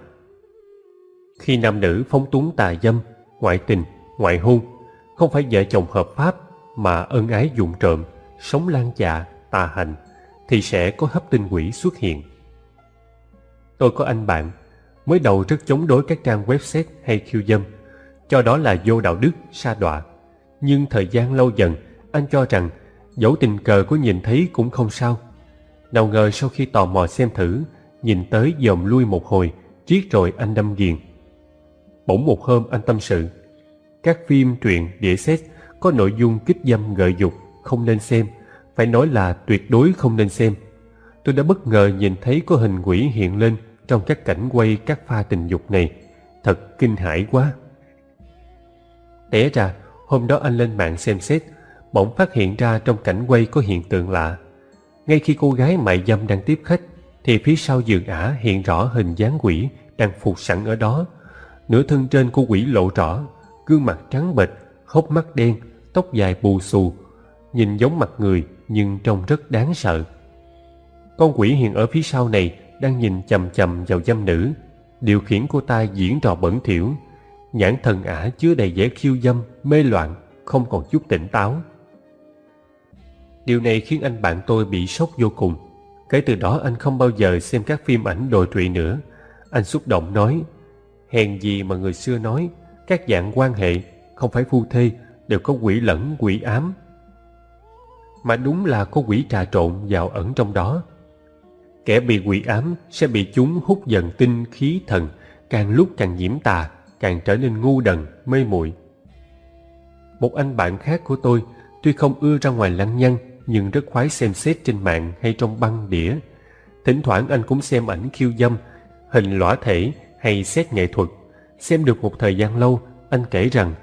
Khi nam nữ phóng túng tà dâm, ngoại tình, ngoại hôn, không phải vợ chồng hợp pháp mà ân ái dụng trộm, sống lan dạ, tà hành, thì sẽ có hấp tinh quỷ xuất hiện. Tôi có anh bạn, mới đầu rất chống đối các trang website hay khiêu dâm, cho đó là vô đạo đức, sa đọa. Nhưng thời gian lâu dần, anh cho rằng dẫu tình cờ có nhìn thấy cũng không sao. Nào ngờ sau khi tò mò xem thử, nhìn tới dòm lui một hồi, triết rồi anh đâm ghiền. Bỗng một hôm anh tâm sự, các phim, truyện, đĩa xét có nội dung kích dâm gợi dục, không nên xem, phải nói là tuyệt đối không nên xem. Tôi đã bất ngờ nhìn thấy có hình quỷ hiện lên trong các cảnh quay các pha tình dục này. Thật kinh hãi quá. Té ra, hôm đó anh lên mạng xem xét, bỗng phát hiện ra trong cảnh quay có hiện tượng lạ. Ngay khi cô gái mại dâm đang tiếp khách, thì phía sau giường ả hiện rõ hình dáng quỷ đang phục sẵn ở đó. Nửa thân trên của quỷ lộ rõ, gương mặt trắng bệch, hốc mắt đen, tóc dài bù xù, nhìn giống mặt người nhưng trông rất đáng sợ. Con quỷ hiện ở phía sau này đang nhìn chầm chầm vào dâm nữ, điều khiển cô ta diễn trò bẩn thỉu, nhãn thần ả chứa đầy vẻ khiêu dâm, mê loạn, không còn chút tỉnh táo. Điều này khiến anh bạn tôi bị sốc vô cùng. Kể từ đó anh không bao giờ xem các phim ảnh đồi trụy nữa. Anh xúc động nói, hèn gì mà người xưa nói các dạng quan hệ không phải phu thê đều có quỷ lẫn quỷ ám. Mà đúng là có quỷ trà trộn vào ẩn trong đó. Kẻ bị quỷ ám sẽ bị chúng hút dần tinh khí thần, càng lúc càng nhiễm tà, càng trở nên ngu đần, mê muội. Một anh bạn khác của tôi, tuy không ưa ra ngoài lăng nhăng, nhưng rất khoái xem xét trên mạng hay trong băng đĩa. Thỉnh thoảng anh cũng xem ảnh khiêu dâm, hình lõa thể hay xét nghệ thuật. Xem được một thời gian lâu, anh kể rằng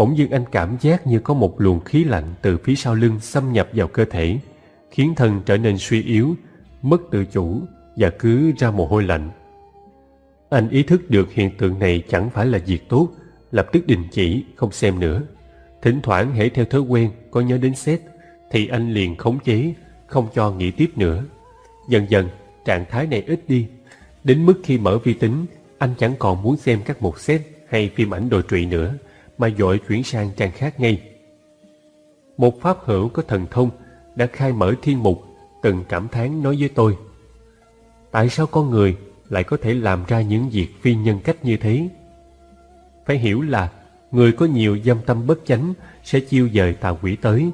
bỗng dưng anh cảm giác như có một luồng khí lạnh từ phía sau lưng xâm nhập vào cơ thể, khiến thân trở nên suy yếu, mất tự chủ và cứ ra mồ hôi lạnh. Anh ý thức được hiện tượng này chẳng phải là việc tốt, lập tức đình chỉ, không xem nữa. Thỉnh thoảng hễ theo thói quen, có nhớ đến xét thì anh liền khống chế, không cho nghĩ tiếp nữa. Dần dần, trạng thái này ít đi. Đến mức khi mở vi tính, anh chẳng còn muốn xem các mục xét hay phim ảnh đồi trụy nữa mà dội chuyển sang trang khác ngay. Một pháp hữu có thần thông đã khai mở thiên mục, từng cảm thán nói với tôi, tại sao con người lại có thể làm ra những việc phi nhân cách như thế? Phải hiểu là người có nhiều dâm tâm bất chánh sẽ chiêu dời tà quỷ tới,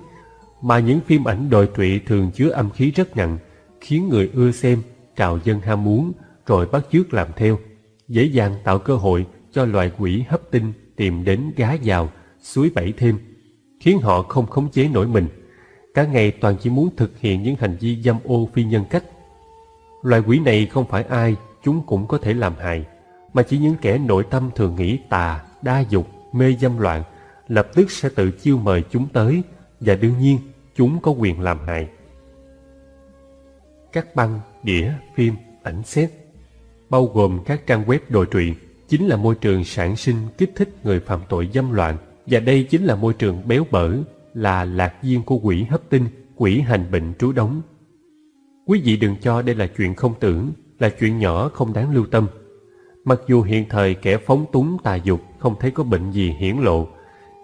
mà những phim ảnh đồi trụy thường chứa âm khí rất nặng, khiến người ưa xem, trào dân ham muốn, rồi bắt chước làm theo, dễ dàng tạo cơ hội cho loài quỷ hấp tinh tìm đến gá vào suối bẫy thêm, khiến họ không khống chế nổi mình. Cả ngày toàn chỉ muốn thực hiện những hành vi dâm ô phi nhân cách. Loài quỷ này không phải ai chúng cũng có thể làm hại, mà chỉ những kẻ nội tâm thường nghĩ tà, đa dục, mê dâm loạn, lập tức sẽ tự chiêu mời chúng tới và đương nhiên chúng có quyền làm hại. Các băng, đĩa, phim, ảnh xét, bao gồm các trang web đồi trụy chính là môi trường sản sinh kích thích người phạm tội dâm loạn. Và đây chính là môi trường béo bở, là lạc viên của quỷ hấp tinh, quỷ hành bệnh trú đóng. Quý vị đừng cho đây là chuyện không tưởng, là chuyện nhỏ không đáng lưu tâm. Mặc dù hiện thời kẻ phóng túng tà dục không thấy có bệnh gì hiển lộ,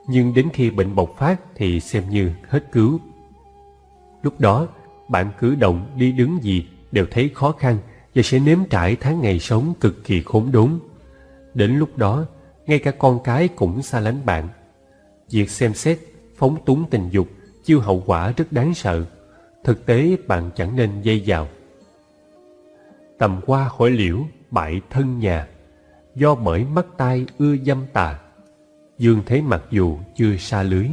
nhưng đến khi bệnh bộc phát thì xem như hết cứu. Lúc đó, bạn cử động, đi đứng gì đều thấy khó khăn và sẽ nếm trải tháng ngày sống cực kỳ khốn đốn. Đến lúc đó, ngay cả con cái cũng xa lánh bạn. Việc xem xét, phóng túng tình dục, chiêu hậu quả rất đáng sợ. Thực tế bạn chẳng nên dây vào. Tầm qua hỏi liễu, bại thân nhà, do bởi mắt tai ưa dâm tà. Dương thấy mặc dù chưa xa lưới,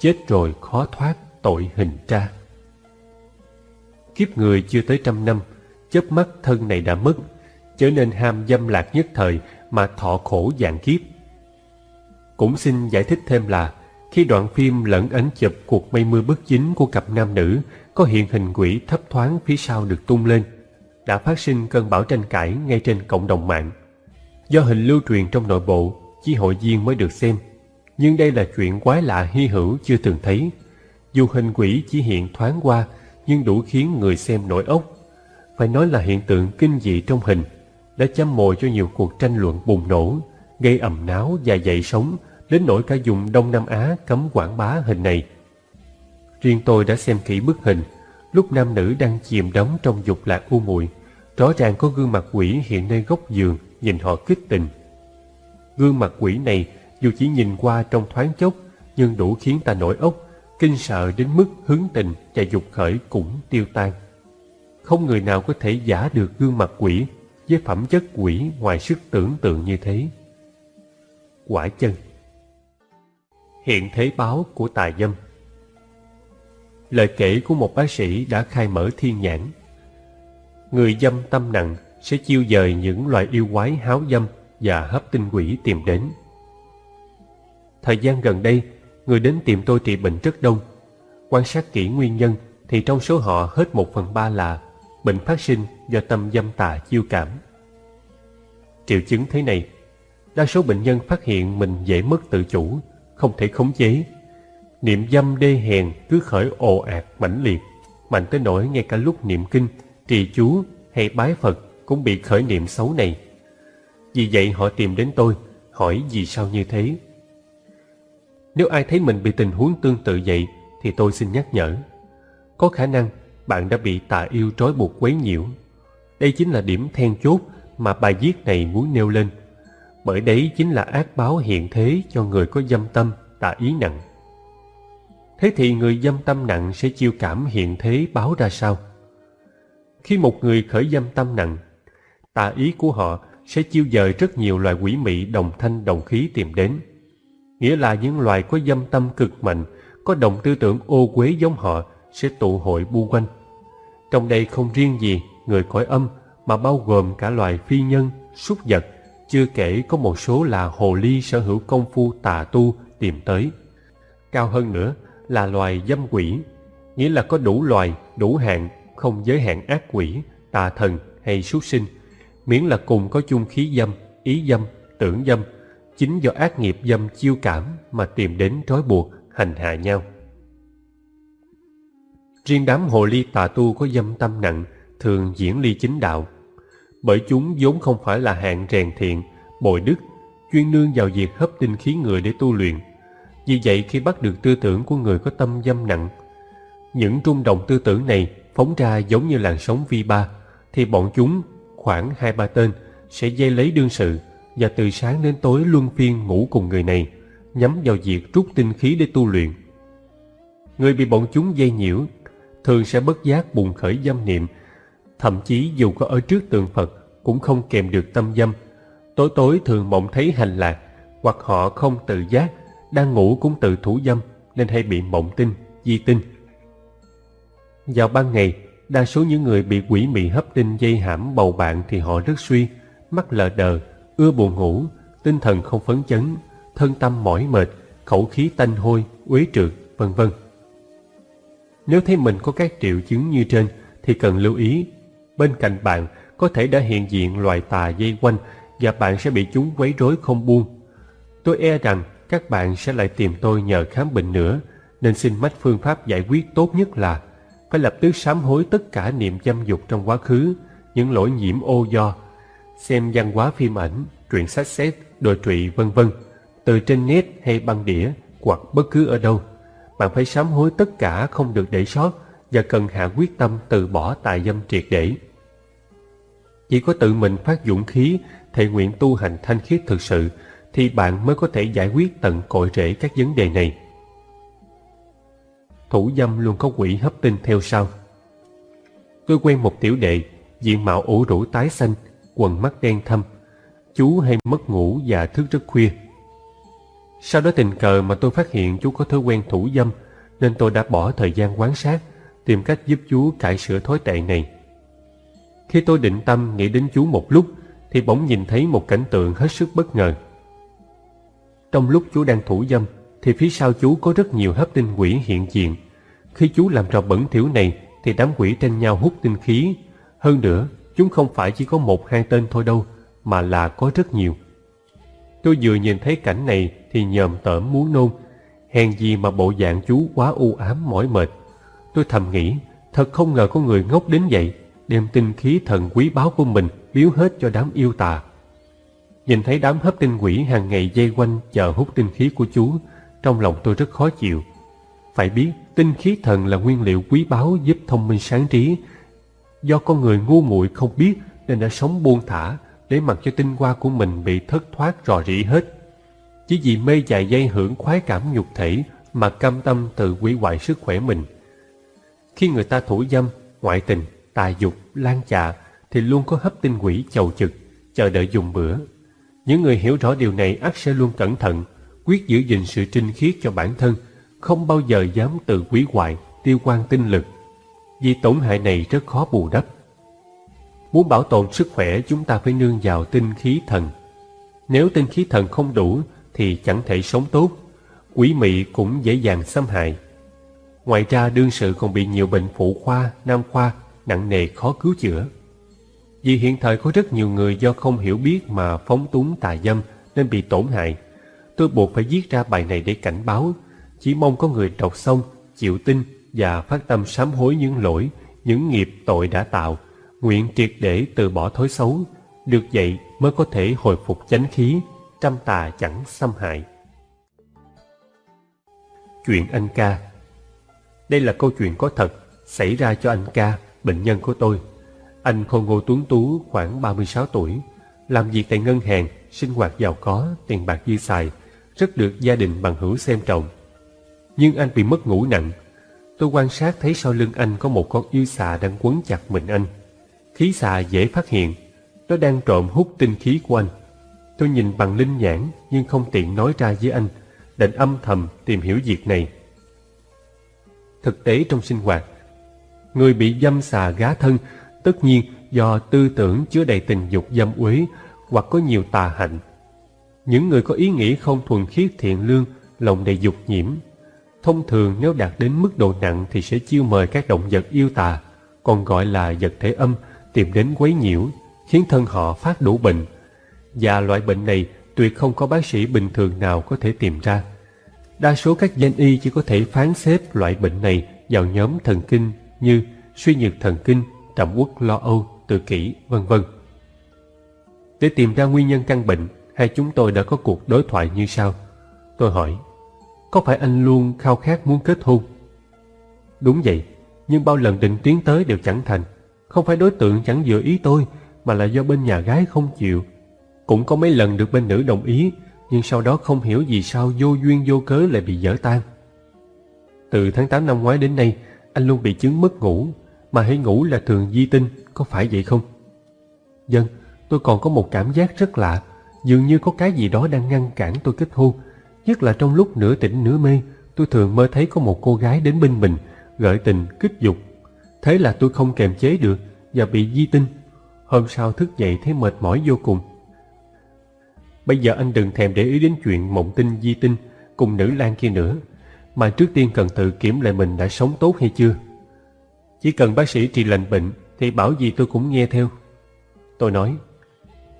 chết rồi khó thoát tội hình tra. Kiếp người chưa tới trăm năm, chớp mắt thân này đã mất, trở nên ham dâm lạc nhất thời mà thọ khổ dạng kiếp. Cũng xin giải thích thêm là, khi đoạn phim lẫn ấn chụp cuộc mây mưa bất chính của cặp nam nữ có hiện hình quỷ thấp thoáng phía sau được tung lên, đã phát sinh cơn bão tranh cãi ngay trên cộng đồng mạng. Do hình lưu truyền trong nội bộ, chỉ hội viên mới được xem, nhưng đây là chuyện quái lạ hy hữu chưa từng thấy. Dù hình quỷ chỉ hiện thoáng qua, nhưng đủ khiến người xem nổi ốc phải nói là hiện tượng kinh dị trong hình, đã châm mồi cho nhiều cuộc tranh luận bùng nổ, gây ầm náo và dậy sóng đến nỗi cả vùng Đông Nam Á cấm quảng bá hình này. Riêng tôi đã xem kỹ bức hình, lúc nam nữ đang chìm đắm trong dục lạc u muội, rõ ràng có gương mặt quỷ hiện nơi góc giường nhìn họ kích tình. Gương mặt quỷ này dù chỉ nhìn qua trong thoáng chốc nhưng đủ khiến ta nổi ốc, kinh sợ đến mức hứng tình và dục khởi cũng tiêu tan không người nào có thể giả được gương mặt quỷ với phẩm chất quỷ ngoài sức tưởng tượng như thế. Quả chân Hiện thế báo của tà dâm Lời kể của một bác sĩ đã khai mở thiên nhãn. Người dâm tâm nặng sẽ chiêu dời những loài yêu quái háo dâm và hấp tinh quỷ tìm đến. Thời gian gần đây, người đến tìm tôi trị bệnh rất đông. Quan sát kỹ nguyên nhân thì trong số họ hết một phần ba là bệnh phát sinh do tâm dâm tà chiêu cảm. Triệu chứng thế này, đa số bệnh nhân phát hiện mình dễ mất tự chủ, không thể khống chế. Niệm dâm đê hèn cứ khởi ồ ạt mãnh liệt, mạnh tới nỗi ngay cả lúc niệm kinh, trì chú hay bái Phật cũng bị khởi niệm xấu này. Vì vậy họ tìm đến tôi, hỏi vì sao như thế. Nếu ai thấy mình bị tình huống tương tự vậy thì tôi xin nhắc nhở. Có khả năng bạn đã bị tà yêu trói buộc quấy nhiễu. Đây chính là điểm then chốt mà bài viết này muốn nêu lên. bởi đấy chính là ác báo hiện thế cho người có dâm tâm, tà ý nặng. Thế thì người dâm tâm nặng sẽ chiêu cảm hiện thế báo ra sao? Khi một người khởi dâm tâm nặng, tà ý của họ sẽ chiêu dời rất nhiều loài quỷ mị đồng thanh đồng khí tìm đến. Nghĩa là những loài có dâm tâm cực mạnh, có đồng tư tưởng ô quế giống họ sẽ tụ hội bu quanh. Trong đây không riêng gì người cõi âm mà bao gồm cả loài phi nhân, súc vật, chưa kể có một số là hồ ly sở hữu công phu tà tu tìm tới. Cao hơn nữa là loài dâm quỷ, nghĩa là có đủ loài, đủ hạng, không giới hạn ác quỷ, tà thần hay súc sinh, miễn là cùng có chung khí dâm, ý dâm, tưởng dâm, chính do ác nghiệp dâm chiêu cảm mà tìm đến trói buộc, hành hạ nhau. Riêng đám hồ ly tà tu có dâm tâm nặng thường diễn ly chính đạo, bởi chúng vốn không phải là hạng rèn thiện, bồi đức, chuyên nương vào việc hấp tinh khí người để tu luyện. Vì vậy khi bắt được tư tưởng của người có tâm dâm nặng, những trung động tư tưởng này phóng ra giống như làn sóng vi ba, thì bọn chúng khoảng hai ba tên sẽ dây lấy đương sự và từ sáng đến tối luân phiên ngủ cùng người này, nhắm vào việc rút tinh khí để tu luyện. Người bị bọn chúng dây nhiễu thường sẽ bất giác bùng khởi dâm niệm, thậm chí dù có ở trước tượng Phật cũng không kèm được tâm dâm. Tối tối thường mộng thấy hành lạc, hoặc họ không tự giác, đang ngủ cũng tự thủ dâm nên hay bị mộng tinh, di tinh. Vào ban ngày, đa số những người bị quỷ mị hấp tinh dây hãm bầu bạn thì họ rất suy, mắt lờ đờ, ưa buồn ngủ, tinh thần không phấn chấn, thân tâm mỏi mệt, khẩu khí tanh hôi, uế trượt, vân vân. Nếu thấy mình có các triệu chứng như trên thì cần lưu ý. Bên cạnh bạn có thể đã hiện diện loài tà dây quanh và bạn sẽ bị chúng quấy rối không buông. Tôi e rằng các bạn sẽ lại tìm tôi nhờ khám bệnh nữa, nên xin mách phương pháp giải quyết tốt nhất là phải lập tức sám hối tất cả niệm dâm dục trong quá khứ, những lỗi nhiễm ô do, xem văn hóa phim ảnh, truyện sách xét, đồ trụy vân vân từ trên net hay băng đĩa hoặc bất cứ ở đâu. Bạn phải sám hối tất cả không được để sót và cần hạ quyết tâm từ bỏ tài dâm triệt để. Chỉ có tự mình phát dũng khí, thể nguyện tu hành thanh khiết thực sự thì bạn mới có thể giải quyết tận cội rễ các vấn đề này. Thủ dâm luôn có quỷ hấp tinh theo sau. Tôi quen một tiểu đệ, diện mạo ủ rũ tái xanh, quần mắt đen thâm. Chú hay mất ngủ và thức rất khuya. Sau đó tình cờ mà tôi phát hiện chú có thói quen thủ dâm, nên tôi đã bỏ thời gian quan sát, tìm cách giúp chú cải sửa thói tệ này. Khi tôi định tâm nghĩ đến chú một lúc, thì bỗng nhìn thấy một cảnh tượng hết sức bất ngờ. Trong lúc chú đang thủ dâm, thì phía sau chú có rất nhiều hấp tinh quỷ hiện diện. Khi chú làm trò bẩn thỉu này, thì đám quỷ tranh nhau hút tinh khí. Hơn nữa, chúng không phải chỉ có một hai tên thôi đâu, mà là có rất nhiều. Tôi vừa nhìn thấy cảnh này thì nhòm tởm muốn nôn. Hèn gì mà bộ dạng chú quá u ám mỏi mệt. Tôi thầm nghĩ, thật không ngờ có người ngốc đến vậy, đem tinh khí thần quý báu của mình biếu hết cho đám yêu tà. Nhìn thấy đám hấp tinh quỷ hàng ngày dây quanh chờ hút tinh khí của chú, trong lòng tôi rất khó chịu. Phải biết, tinh khí thần là nguyên liệu quý báu giúp thông minh sáng trí. Do con người ngu muội không biết nên đã sống buông thả, để mặc cho tinh hoa của mình bị thất thoát rò rỉ hết. Chỉ vì mê dài dây hưởng khoái cảm nhục thể mà cam tâm tự hủy hoại sức khỏe mình. Khi người ta thủ dâm, ngoại tình, tài dục, lan chạ thì luôn có hấp tinh quỷ chầu trực, chờ đợi dùng bữa. Những người hiểu rõ điều này ắt sẽ luôn cẩn thận, quyết giữ gìn sự trinh khiết cho bản thân, không bao giờ dám tự hủy hoại, tiêu quan tinh lực. Vì tổn hại này rất khó bù đắp. Muốn bảo tồn sức khỏe chúng ta phải nương vào tinh khí thần. Nếu tinh khí thần không đủ thì chẳng thể sống tốt, quỷ mị cũng dễ dàng xâm hại. Ngoài ra đương sự còn bị nhiều bệnh phụ khoa, nam khoa, nặng nề khó cứu chữa. Vì hiện thời có rất nhiều người do không hiểu biết mà phóng túng tà dâm nên bị tổn hại. Tôi buộc phải viết ra bài này để cảnh báo, chỉ mong có người đọc xong, chịu tin và phát tâm sám hối những lỗi, những nghiệp tội đã tạo, nguyện triệt để từ bỏ thói xấu, được vậy mới có thể hồi phục chánh khí, trăm tà chẳng xâm hại. Chuyện anh ca Đây là câu chuyện có thật xảy ra cho anh ca, bệnh nhân của tôi. Anh khôn ngô tuấn tú khoảng 36 tuổi, làm việc tại ngân hàng, sinh hoạt giàu có, tiền bạc dư xài, rất được gia đình bằng hữu xem trọng. Nhưng anh bị mất ngủ nặng. Tôi quan sát thấy sau lưng anh có một con yêu xà đang quấn chặt mình anh. Khí xà dễ phát hiện, nó đang trộm hút tinh khí của anh. Tôi nhìn bằng linh nhãn nhưng không tiện nói ra với anh, định âm thầm tìm hiểu việc này. Thực tế trong sinh hoạt, người bị dâm xà gá thân tất nhiên do tư tưởng chứa đầy tình dục dâm uế hoặc có nhiều tà hạnh. Những người có ý nghĩ không thuần khiết thiện lương, lòng đầy dục nhiễm. Thông thường nếu đạt đến mức độ nặng thì sẽ chiêu mời các động vật yêu tà, còn gọi là vật thể âm, tìm đến quấy nhiễu, khiến thân họ phát đủ bệnh. Và loại bệnh này tuyệt không có bác sĩ bình thường nào có thể tìm ra. Đa số các danh y chỉ có thể phán xếp loại bệnh này vào nhóm thần kinh như suy nhược thần kinh, trầm uất lo âu, tự kỷ, vân vân. Để tìm ra nguyên nhân căn bệnh, hai chúng tôi đã có cuộc đối thoại như sau. Tôi hỏi, có phải anh luôn khao khát muốn kết hôn? Đúng vậy, nhưng bao lần định tiến tới đều chẳng thành. Không phải đối tượng chẳng vừa ý tôi, mà là do bên nhà gái không chịu. Cũng có mấy lần được bên nữ đồng ý, nhưng sau đó không hiểu vì sao vô duyên vô cớ lại bị dở tan. Từ tháng 8 năm ngoái đến nay, anh luôn bị chứng mất ngủ, mà hãy ngủ là thường di tinh, có phải vậy không? Dân, tôi còn có một cảm giác rất lạ, dường như có cái gì đó đang ngăn cản tôi kết hôn. Nhất là trong lúc nửa tỉnh nửa mê, tôi thường mơ thấy có một cô gái đến bên mình, gợi tình, kích dục. Thế là tôi không kềm chế được và bị di tinh. Hôm sau thức dậy thấy mệt mỏi vô cùng. Bây giờ anh đừng thèm để ý đến chuyện mộng tinh di tinh cùng nữ lang kia nữa, mà trước tiên cần tự kiểm lại mình đã sống tốt hay chưa. Chỉ cần bác sĩ trị lành bệnh thì bảo gì tôi cũng nghe theo. Tôi nói,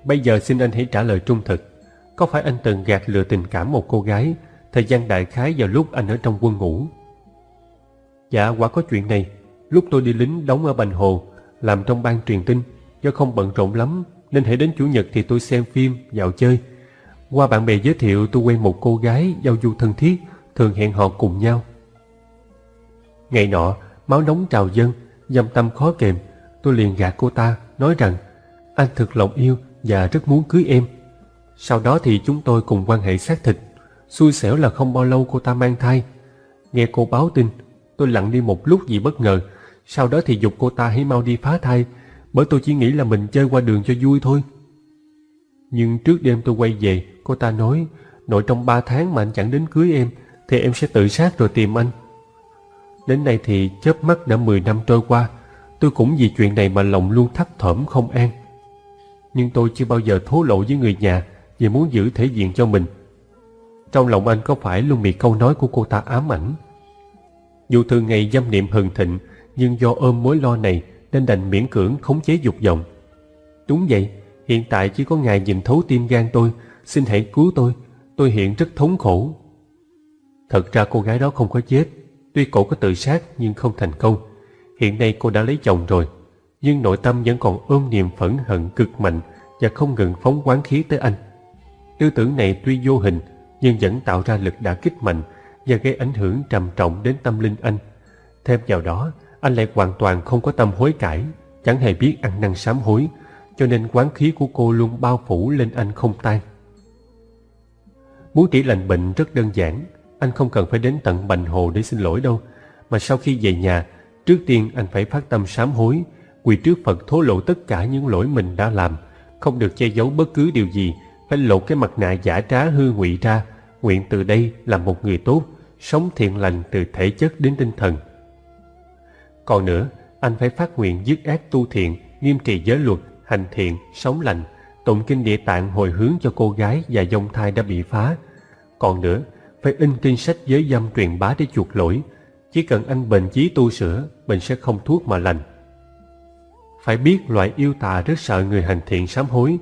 bây giờ xin anh hãy trả lời trung thực. Có phải anh từng gạt lừa tình cảm một cô gái thời gian đại khái vào lúc anh ở trong quân ngũ? Dạ, quả có chuyện này. Lúc tôi đi lính đóng ở Bành Hồ, làm trong ban truyền tin, do không bận rộn lắm nên hãy đến Chủ nhật thì tôi xem phim, dạo chơi. Qua bạn bè giới thiệu tôi quen một cô gái giao du thân thiết, thường hẹn hò cùng nhau. Ngày nọ, máu nóng trào dân dâm tâm khó kềm, tôi liền gạt cô ta, nói rằng anh thực lòng yêu và rất muốn cưới em. Sau đó thì chúng tôi cùng quan hệ xác thịt, xui xẻo là không bao lâu cô ta mang thai. Nghe cô báo tin, tôi lặng đi một lúc vì bất ngờ, sau đó thì dục cô ta hãy mau đi phá thai, bởi tôi chỉ nghĩ là mình chơi qua đường cho vui thôi. Nhưng trước đêm tôi quay về, cô ta nói, nội trong ba tháng mà anh chẳng đến cưới em, thì em sẽ tự sát rồi tìm anh. Đến nay thì chớp mắt đã 10 năm trôi qua, tôi cũng vì chuyện này mà lòng luôn thắt thởm không an. Nhưng tôi chưa bao giờ thố lộ với người nhà vì muốn giữ thể diện cho mình. Trong lòng anh có phải luôn bị câu nói của cô ta ám ảnh? Dù thường ngày dâm niệm hừng thịnh, nhưng do ôm mối lo này nên đành miễn cưỡng khống chế dục vọng. Đúng vậy, hiện tại chỉ có ngài nhìn thấu tim gan tôi, xin hãy cứu tôi, tôi hiện rất thống khổ. Thật ra cô gái đó không có chết, tuy cổ có tự sát nhưng không thành công. Hiện nay cô đã lấy chồng rồi, nhưng nội tâm vẫn còn ôm niềm phẫn hận cực mạnh và không ngừng phóng quán khí tới anh. Tư tưởng này tuy vô hình nhưng vẫn tạo ra lực đả kích mạnh và gây ảnh hưởng trầm trọng đến tâm linh anh. Thêm vào đó, anh lại hoàn toàn không có tâm hối cải, chẳng hề biết ăn năn sám hối, cho nên quán khí của cô luôn bao phủ lên anh không tan. Muốn trị lành bệnh rất đơn giản, anh không cần phải đến tận Bành Hồ để xin lỗi đâu, mà sau khi về nhà, trước tiên anh phải phát tâm sám hối, quỳ trước Phật thố lộ tất cả những lỗi mình đã làm, không được che giấu bất cứ điều gì, phải lộ cái mặt nạ giả trá hư ngụy ra, nguyện từ đây làm một người tốt, sống thiện lành từ thể chất đến tinh thần. Còn nữa, anh phải phát nguyện dứt ác tu thiện, nghiêm trì giới luật, hành thiện, sống lành, tụng kinh địa tạng hồi hướng cho cô gái và dông thai đã bị phá. Còn nữa, phải in kinh sách giới dâm truyền bá để chuộc lỗi. Chỉ cần anh bền chí tu sửa, mình sẽ không thuốc mà lành. Phải biết loại yêu tà rất sợ người hành thiện sám hối.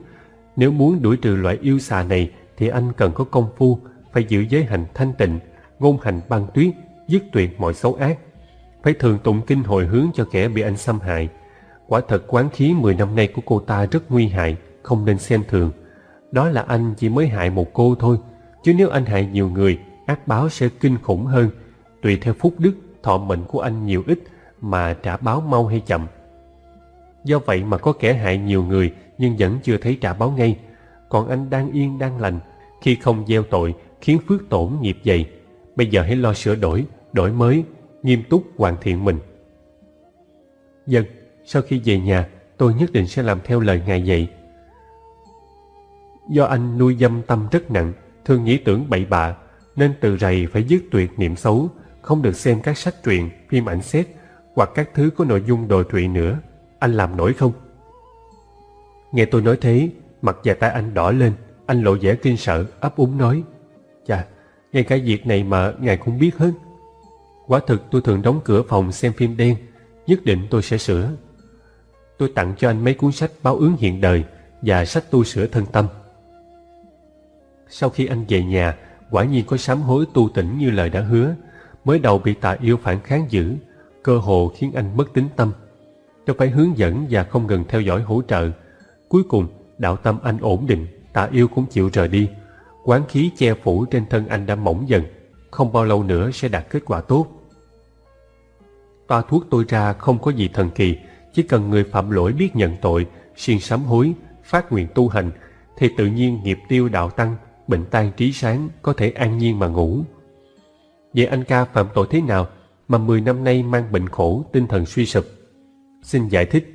Nếu muốn đuổi trừ loại yêu xà này thì anh cần có công phu, phải giữ giới hành thanh tịnh, ngôn hành băng tuyết, dứt tuyệt mọi xấu ác phải thường tụng kinh hồi hướng cho kẻ bị anh xâm hại. Quả thật quán khí 10 năm nay của cô ta rất nguy hại, không nên xem thường. Đó là anh chỉ mới hại một cô thôi, chứ nếu anh hại nhiều người, ác báo sẽ kinh khủng hơn, tùy theo phúc đức, thọ mệnh của anh nhiều ít mà trả báo mau hay chậm. Do vậy mà có kẻ hại nhiều người nhưng vẫn chưa thấy trả báo ngay. Còn anh đang yên đang lành, khi không gieo tội khiến phước tổn nghiệp dày. Bây giờ hãy lo sửa đổi, đổi mới, nghiêm túc hoàn thiện mình. Dân, sau khi về nhà, tôi nhất định sẽ làm theo lời ngài dạy. Do anh nuôi dâm tâm rất nặng, thường nghĩ tưởng bậy bạ, nên từ rày phải dứt tuyệt niệm xấu, không được xem các sách truyện, phim ảnh xét hoặc các thứ có nội dung đồi trụy nữa. Anh làm nổi không? Nghe tôi nói thế, mặt và tay anh đỏ lên, anh lộ vẻ kinh sợ, ấp úng nói. Chà, ngay cả việc này mà ngài cũng biết hết. Quả thực tôi thường đóng cửa phòng xem phim đen, nhất định tôi sẽ sửa. Tôi tặng cho anh mấy cuốn sách báo ứng hiện đời và sách tu sửa thân tâm. Sau khi anh về nhà, quả nhiên có sám hối tu tỉnh như lời đã hứa. Mới đầu bị tà yêu phản kháng dữ, cơ hồ khiến anh mất tính tâm. Tôi phải hướng dẫn và không ngừng theo dõi hỗ trợ. Cuối cùng, đạo tâm anh ổn định, tà yêu cũng chịu rời đi. Quán khí che phủ trên thân anh đã mỏng dần, không bao lâu nữa sẽ đạt kết quả tốt. Toa thuốc tôi ra không có gì thần kỳ, chỉ cần người phạm lỗi biết nhận tội, siêng sám hối, phát nguyện tu hành, thì tự nhiên nghiệp tiêu đạo tăng, bệnh tan trí sáng, có thể an nhiên mà ngủ. Vậy anh ca phạm tội thế nào mà 10 năm nay mang bệnh khổ, tinh thần suy sụp? Xin giải thích,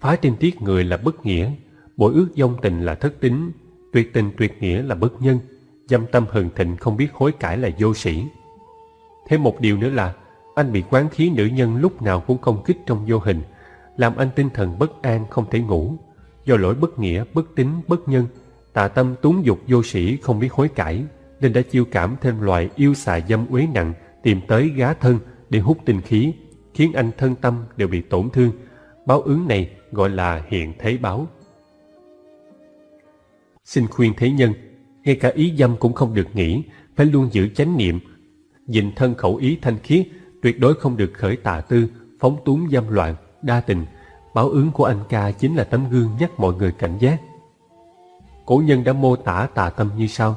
phá trinh tiết người là bất nghĩa, bội ước dông tình là thất tính, tuyệt tình tuyệt nghĩa là bất nhân, dâm tâm hừng thịnh không biết hối cải là vô sĩ. Thêm một điều nữa là, anh bị quán khí nữ nhân lúc nào cũng công kích trong vô hình, làm anh tinh thần bất an không thể ngủ. Do lỗi bất nghĩa, bất tính, bất nhân, tà tâm túng dục vô sĩ không biết hối cải, nên đã chiêu cảm thêm loại yêu xà dâm uế nặng tìm tới gá thân để hút tinh khí, khiến anh thân tâm đều bị tổn thương. Báo ứng này gọi là hiện thế báo. Xin khuyên thế nhân, ngay cả ý dâm cũng không được nghĩ, phải luôn giữ chánh niệm, dịnh thân khẩu ý thanh khiết, tuyệt đối không được khởi tà tư, phóng túng dâm loạn, đa tình. Báo ứng của anh ca chính là tấm gương nhắc mọi người cảnh giác. Cổ nhân đã mô tả tà tâm như sau.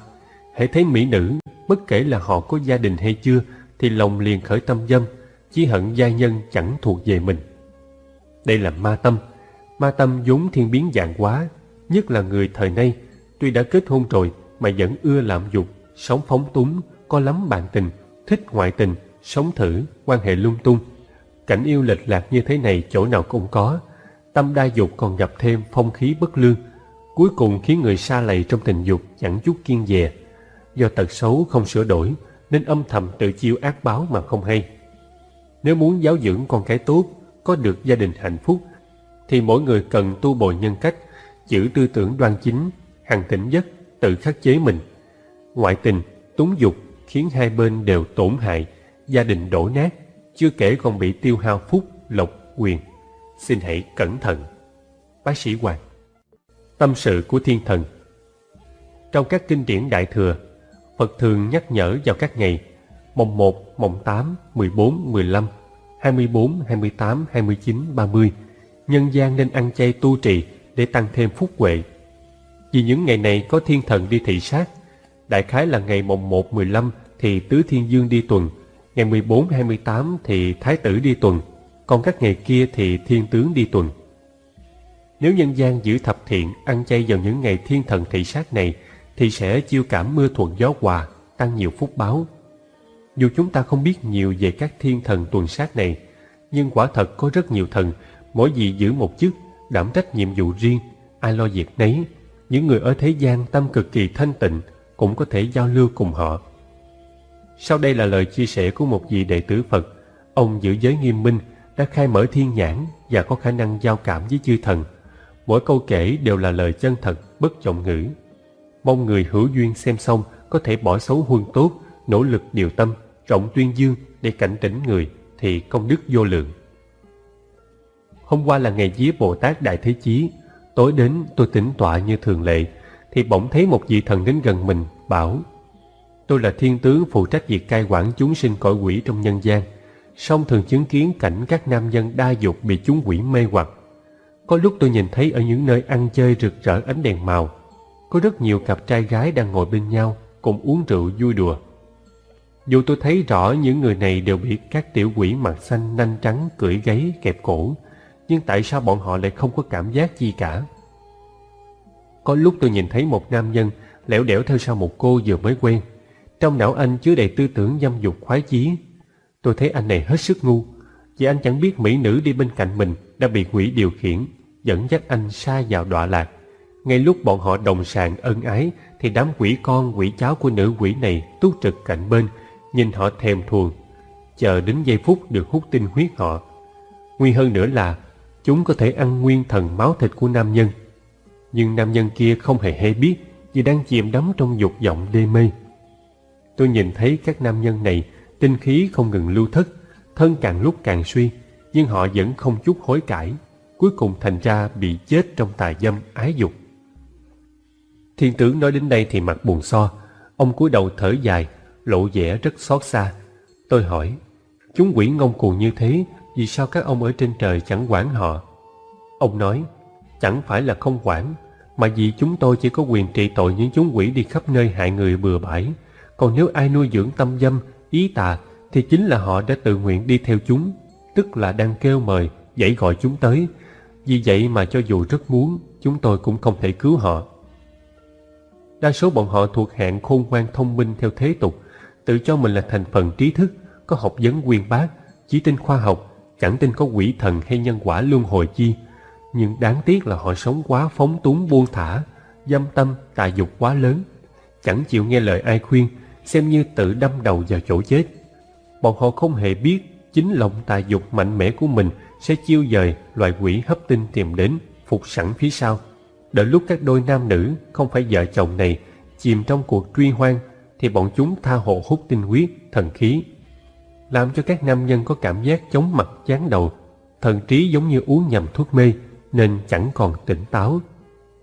Hãy thấy mỹ nữ, bất kể là họ có gia đình hay chưa, thì lòng liền khởi tâm dâm, chỉ hận gia nhân chẳng thuộc về mình. Đây là ma tâm. Ma tâm vốn thiên biến dạng quá, nhất là người thời nay, tuy đã kết hôn rồi mà vẫn ưa lạm dục, sống phóng túng, có lắm bạn tình, thích ngoại tình, sống thử, quan hệ lung tung. Cảnh yêu lệch lạc như thế này chỗ nào cũng có. Tâm đa dục còn gặp thêm phong khí bất lương, cuối cùng khiến người xa lầy trong tình dục chẳng chút kiên dè. Do tật xấu không sửa đổi, nên âm thầm tự chiêu ác báo mà không hay. Nếu muốn giáo dưỡng con cái tốt, có được gia đình hạnh phúc, thì mỗi người cần tu bồi nhân cách, giữ tư tưởng đoan chính, hằng tỉnh giấc, tự khắc chế mình. Ngoại tình, túng dục khiến hai bên đều tổn hại, gia đình đổ nát, chưa kể còn bị tiêu hao phúc, lộc, quyền. Xin hãy cẩn thận. Bác sĩ Hoàng Tâm sự của thiên thần Trong các kinh điển Đại Thừa, Phật thường nhắc nhở vào các ngày mồng 1, mồng 8, 14, 15, 24, 28, 29, 30 nhân gian nên ăn chay tu trì để tăng thêm phúc huệ. Vì những ngày này có thiên thần đi thị sát, đại khái là ngày mồng 1, 15 thì Tứ Thiên Dương đi tuần, ngày 14, 28 thì Thái Tử đi tuần, còn các ngày kia thì Thiên Tướng đi tuần. Nếu nhân gian giữ thập thiện ăn chay vào những ngày thiên thần thị sát này thì sẽ chiêu cảm mưa thuận gió hòa, tăng nhiều phúc báo. Dù chúng ta không biết nhiều về các thiên thần tuần sát này, nhưng quả thật có rất nhiều thần, mỗi vị giữ một chức, đảm trách nhiệm vụ riêng, ai lo việc nấy. Những người ở thế gian tâm cực kỳ thanh tịnh cũng có thể giao lưu cùng họ. Sau đây là lời chia sẻ của một vị đệ tử Phật. Ông giữ giới nghiêm minh, đã khai mở thiên nhãn và có khả năng giao cảm với chư thần. Mỗi câu kể đều là lời chân thật, bất trọng ngữ. Mong người hữu duyên xem xong có thể bỏ xấu huân tốt, nỗ lực điều tâm, rộng tuyên dương để cảnh tỉnh người thì công đức vô lượng. Hôm qua là ngày vía Bồ Tát Đại Thế Chí, tối đến tôi tĩnh tọa như thường lệ, thì bỗng thấy một vị thần đến gần mình, bảo Tôi là thiên tướng phụ trách việc cai quản chúng sinh cõi quỷ trong nhân gian, song thường chứng kiến cảnh các nam nhân đa dục bị chúng quỷ mê hoặc. Có lúc tôi nhìn thấy ở những nơi ăn chơi rực rỡ ánh đèn màu, có rất nhiều cặp trai gái đang ngồi bên nhau, cùng uống rượu vui đùa. Dù tôi thấy rõ những người này đều bị các tiểu quỷ mặt xanh nanh trắng cưỡi gáy kẹp cổ, nhưng tại sao bọn họ lại không có cảm giác gì cả? Có lúc tôi nhìn thấy một nam nhân lẻo đẻo theo sau một cô vừa mới quen. Trong não anh chứa đầy tư tưởng dâm dục khoái chí. Tôi thấy anh này hết sức ngu, vì anh chẳng biết mỹ nữ đi bên cạnh mình đã bị quỷ điều khiển, dẫn dắt anh xa vào đọa lạc. Ngay lúc bọn họ đồng sàng ân ái thì đám quỷ con quỷ cháu của nữ quỷ này túc trực cạnh bên, nhìn họ thèm thuồng, chờ đến giây phút được hút tinh huyết họ. Nguy hơn nữa là chúng có thể ăn nguyên thần máu thịt của nam nhân. Nhưng nam nhân kia không hề hay biết vì đang chìm đắm trong dục vọng đê mê. Tôi nhìn thấy các nam nhân này tinh khí không ngừng lưu thất, thân càng lúc càng suy, nhưng họ vẫn không chút hối cải, cuối cùng thành ra bị chết trong tà dâm ái dục. Thiên tướng nói đến đây thì mặt buồn so, ông cúi đầu thở dài, lộ vẻ rất xót xa. Tôi hỏi, chúng quỷ ngông cuồng như thế, vì sao các ông ở trên trời chẳng quản họ? Ông nói, chẳng phải là không quản, mà vì chúng tôi chỉ có quyền trị tội những chúng quỷ đi khắp nơi hại người bừa bãi. Còn nếu ai nuôi dưỡng tâm dâm, ý tà, thì chính là họ đã tự nguyện đi theo chúng, tức là đang kêu mời, dãy gọi chúng tới. Vì vậy mà cho dù rất muốn, chúng tôi cũng không thể cứu họ. Đa số bọn họ thuộc hạng khôn ngoan thông minh theo thế tục, tự cho mình là thành phần trí thức, có học vấn quyên bác, chỉ tin khoa học, chẳng tin có quỷ thần hay nhân quả luân hồi chi. Nhưng đáng tiếc là họ sống quá phóng túng buông thả, dâm tâm, tà dục quá lớn, chẳng chịu nghe lời ai khuyên, xem như tự đâm đầu vào chỗ chết. Bọn họ không hề biết chính lòng tà dục mạnh mẽ của mình sẽ chiêu dời loại quỷ hấp tinh tìm đến, phục sẵn phía sau. Đợi lúc các đôi nam nữ không phải vợ chồng này chìm trong cuộc truy hoang thì bọn chúng tha hồ hút tinh huyết, thần khí. Làm cho các nam nhân có cảm giác chóng mặt chán đầu, thần trí giống như uống nhầm thuốc mê nên chẳng còn tỉnh táo.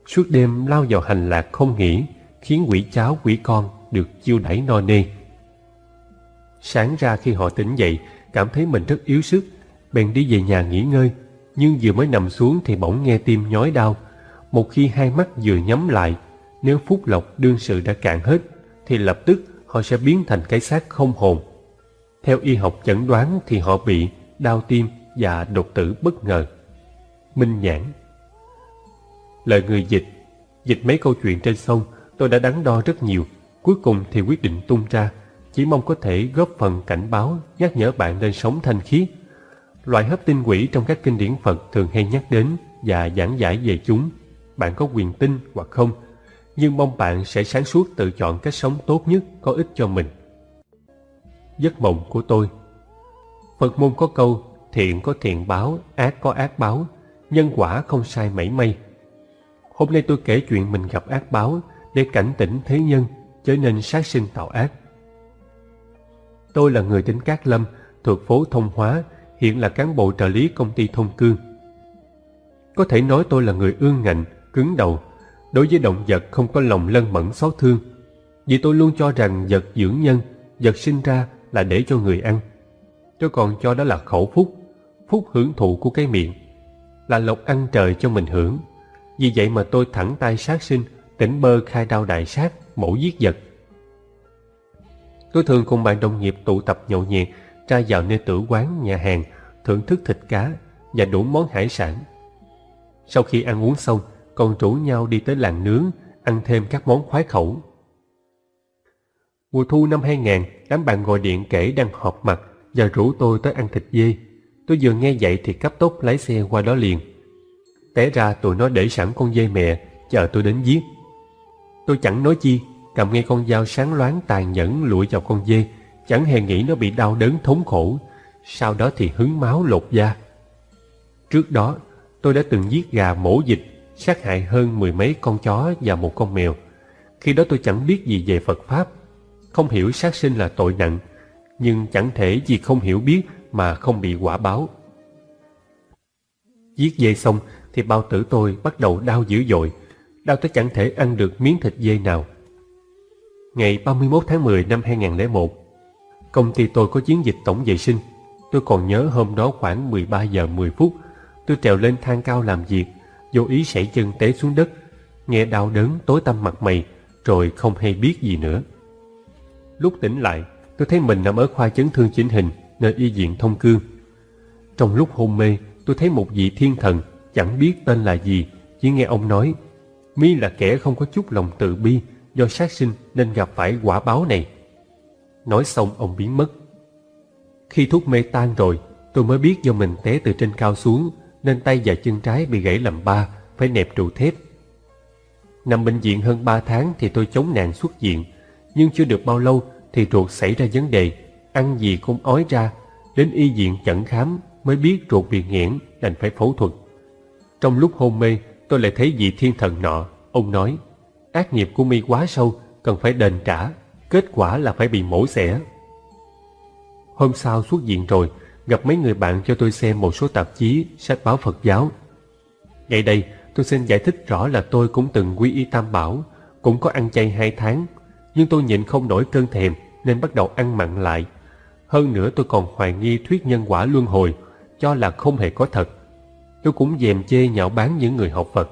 Suốt đêm lao vào hành lạc không nghỉ, khiến quỷ cháu quỷ con được chiêu đẩy no nê. Sáng ra khi họ tỉnh dậy, cảm thấy mình rất yếu sức, bèn đi về nhà nghỉ ngơi, nhưng vừa mới nằm xuống thì bỗng nghe tim nhói đau. Một khi hai mắt vừa nhắm lại, nếu phúc lộc đương sự đã cạn hết, thì lập tức họ sẽ biến thành cái xác không hồn. Theo y học chẩn đoán thì họ bị đau tim và đột tử bất ngờ. Minh nhãn Lời người dịch Dịch mấy câu chuyện trên sông tôi đã đắn đo rất nhiều Cuối cùng thì quyết định tung ra Chỉ mong có thể góp phần cảnh báo Nhắc nhở bạn nên sống thanh khiết Loại hấp tinh quỷ trong các kinh điển Phật Thường hay nhắc đến và giảng giải về chúng. Bạn có quyền tin hoặc không Nhưng mong bạn sẽ sáng suốt tự chọn cách sống tốt nhất Có ích cho mình. Giấc mộng của tôi. Phật môn có câu Thiện có thiện báo, ác có ác báo Nhân quả không sai mảy may. Hôm nay tôi kể chuyện mình gặp ác báo Để cảnh tỉnh thế nhân trở nên sát sinh tạo ác. Tôi là người tỉnh Cát Lâm Thuộc phố Thông Hóa Hiện là cán bộ trợ lý công ty Thông Cương. Có thể nói tôi là người ương ngạnh Cứng đầu Đối với động vật không có lòng lân mẫn xót thương. Vì tôi luôn cho rằng vật dưỡng nhân Vật sinh ra là để cho người ăn. Tôi còn cho đó là khẩu phúc Phúc hưởng thụ của cái miệng là lộc ăn trời cho mình hưởng. Vì vậy mà tôi thẳng tay sát sinh, tỉnh bơ khai đao đại sát, mổ giết vật. Tôi thường cùng bạn đồng nghiệp tụ tập nhậu nhẹt, ra vào nơi tử quán, nhà hàng, thưởng thức thịt cá và đủ món hải sản. Sau khi ăn uống xong, còn rủ nhau đi tới làng nướng, ăn thêm các món khoái khẩu. Mùa thu năm 2000, đám bạn gọi điện kể đang họp mặt và rủ tôi tới ăn thịt dê Tôi vừa nghe vậy thì cấp tốc lái xe qua đó liền. Té ra tụi nó để sẵn con dê mẹ, chờ tôi đến giết. Tôi chẳng nói chi, cầm ngay con dao sáng loáng tàn nhẫn lụi vào con dê, chẳng hề nghĩ nó bị đau đớn thống khổ, sau đó thì hứng máu lột da. Trước đó, tôi đã từng giết gà mổ dịch, sát hại hơn mười mấy con chó và một con mèo. Khi đó tôi chẳng biết gì về Phật Pháp, không hiểu sát sinh là tội nặng, nhưng chẳng thể vì không hiểu biết mà không bị quả báo. Giết dê xong thì bao tử tôi bắt đầu đau dữ dội, đau tới chẳng thể ăn được miếng thịt dê nào. Ngày 31 tháng 10 năm 2001, công ty tôi có chiến dịch tổng vệ sinh. Tôi còn nhớ hôm đó khoảng 13 giờ 10 phút, tôi trèo lên thang cao làm việc, vô ý sảy chân té xuống đất, nghe đau đớn tối tăm mặt mày, rồi không hay biết gì nữa. Lúc tỉnh lại, tôi thấy mình nằm ở khoa chấn thương chỉnh hình, nơi y viện thông cương. Trong lúc hôn mê, tôi thấy một vị thiên thần, chẳng biết tên là gì, chỉ nghe ông nói, mi là kẻ không có chút lòng từ bi, do sát sinh nên gặp phải quả báo này. Nói xong ông biến mất. Khi thuốc mê tan rồi, tôi mới biết do mình té từ trên cao xuống, nên tay và chân trái bị gãy làm ba, phải nẹp trụ thép. Nằm bệnh viện hơn 3 tháng thì tôi chống nạn xuất viện, nhưng chưa được bao lâu thì ruột xảy ra vấn đề, ăn gì cũng ói ra, đến y viện chẩn khám mới biết ruột bị nghẽn đành phải phẫu thuật. Trong lúc hôn mê, tôi lại thấy vị thiên thần nọ, ông nói, ác nghiệp của mi quá sâu, cần phải đền trả, kết quả là phải bị mổ xẻ. Hôm sau xuất viện rồi, gặp mấy người bạn cho tôi xem một số tạp chí, sách báo Phật giáo. Ngay đây, tôi xin giải thích rõ là tôi cũng từng quy y tam bảo, cũng có ăn chay hai tháng, nhưng tôi nhịn không nổi cơn thèm nên bắt đầu ăn mặn lại. Hơn nữa tôi còn hoài nghi thuyết nhân quả luân hồi, cho là không hề có thật. Tôi cũng dèm chê nhạo bán những người học Phật.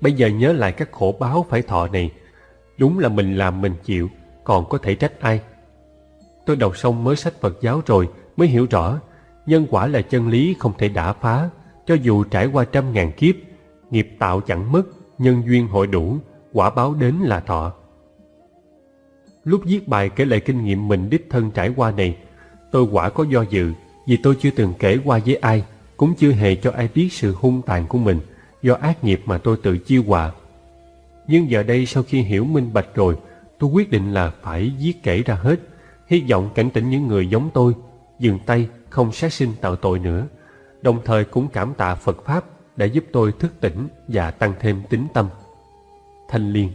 Bây giờ nhớ lại các khổ báo phải thọ này, đúng là mình làm mình chịu, còn có thể trách ai. Tôi đọc xong mới sách Phật giáo rồi mới hiểu rõ, nhân quả là chân lý không thể đả phá, cho dù trải qua trăm ngàn kiếp, nghiệp tạo chẳng mất, nhân duyên hội đủ, quả báo đến là thọ. Lúc viết bài kể lại kinh nghiệm mình đích thân trải qua này, tôi quả có do dự vì tôi chưa từng kể qua với ai, cũng chưa hề cho ai biết sự hung tàn của mình do ác nghiệp mà tôi tự chiêu hòa. Nhưng giờ đây sau khi hiểu minh bạch rồi, tôi quyết định là phải viết kể ra hết, hy vọng cảnh tỉnh những người giống tôi, dừng tay không sát sinh tạo tội nữa, đồng thời cũng cảm tạ Phật Pháp đã giúp tôi thức tỉnh và tăng thêm tính tâm. Thanh Liên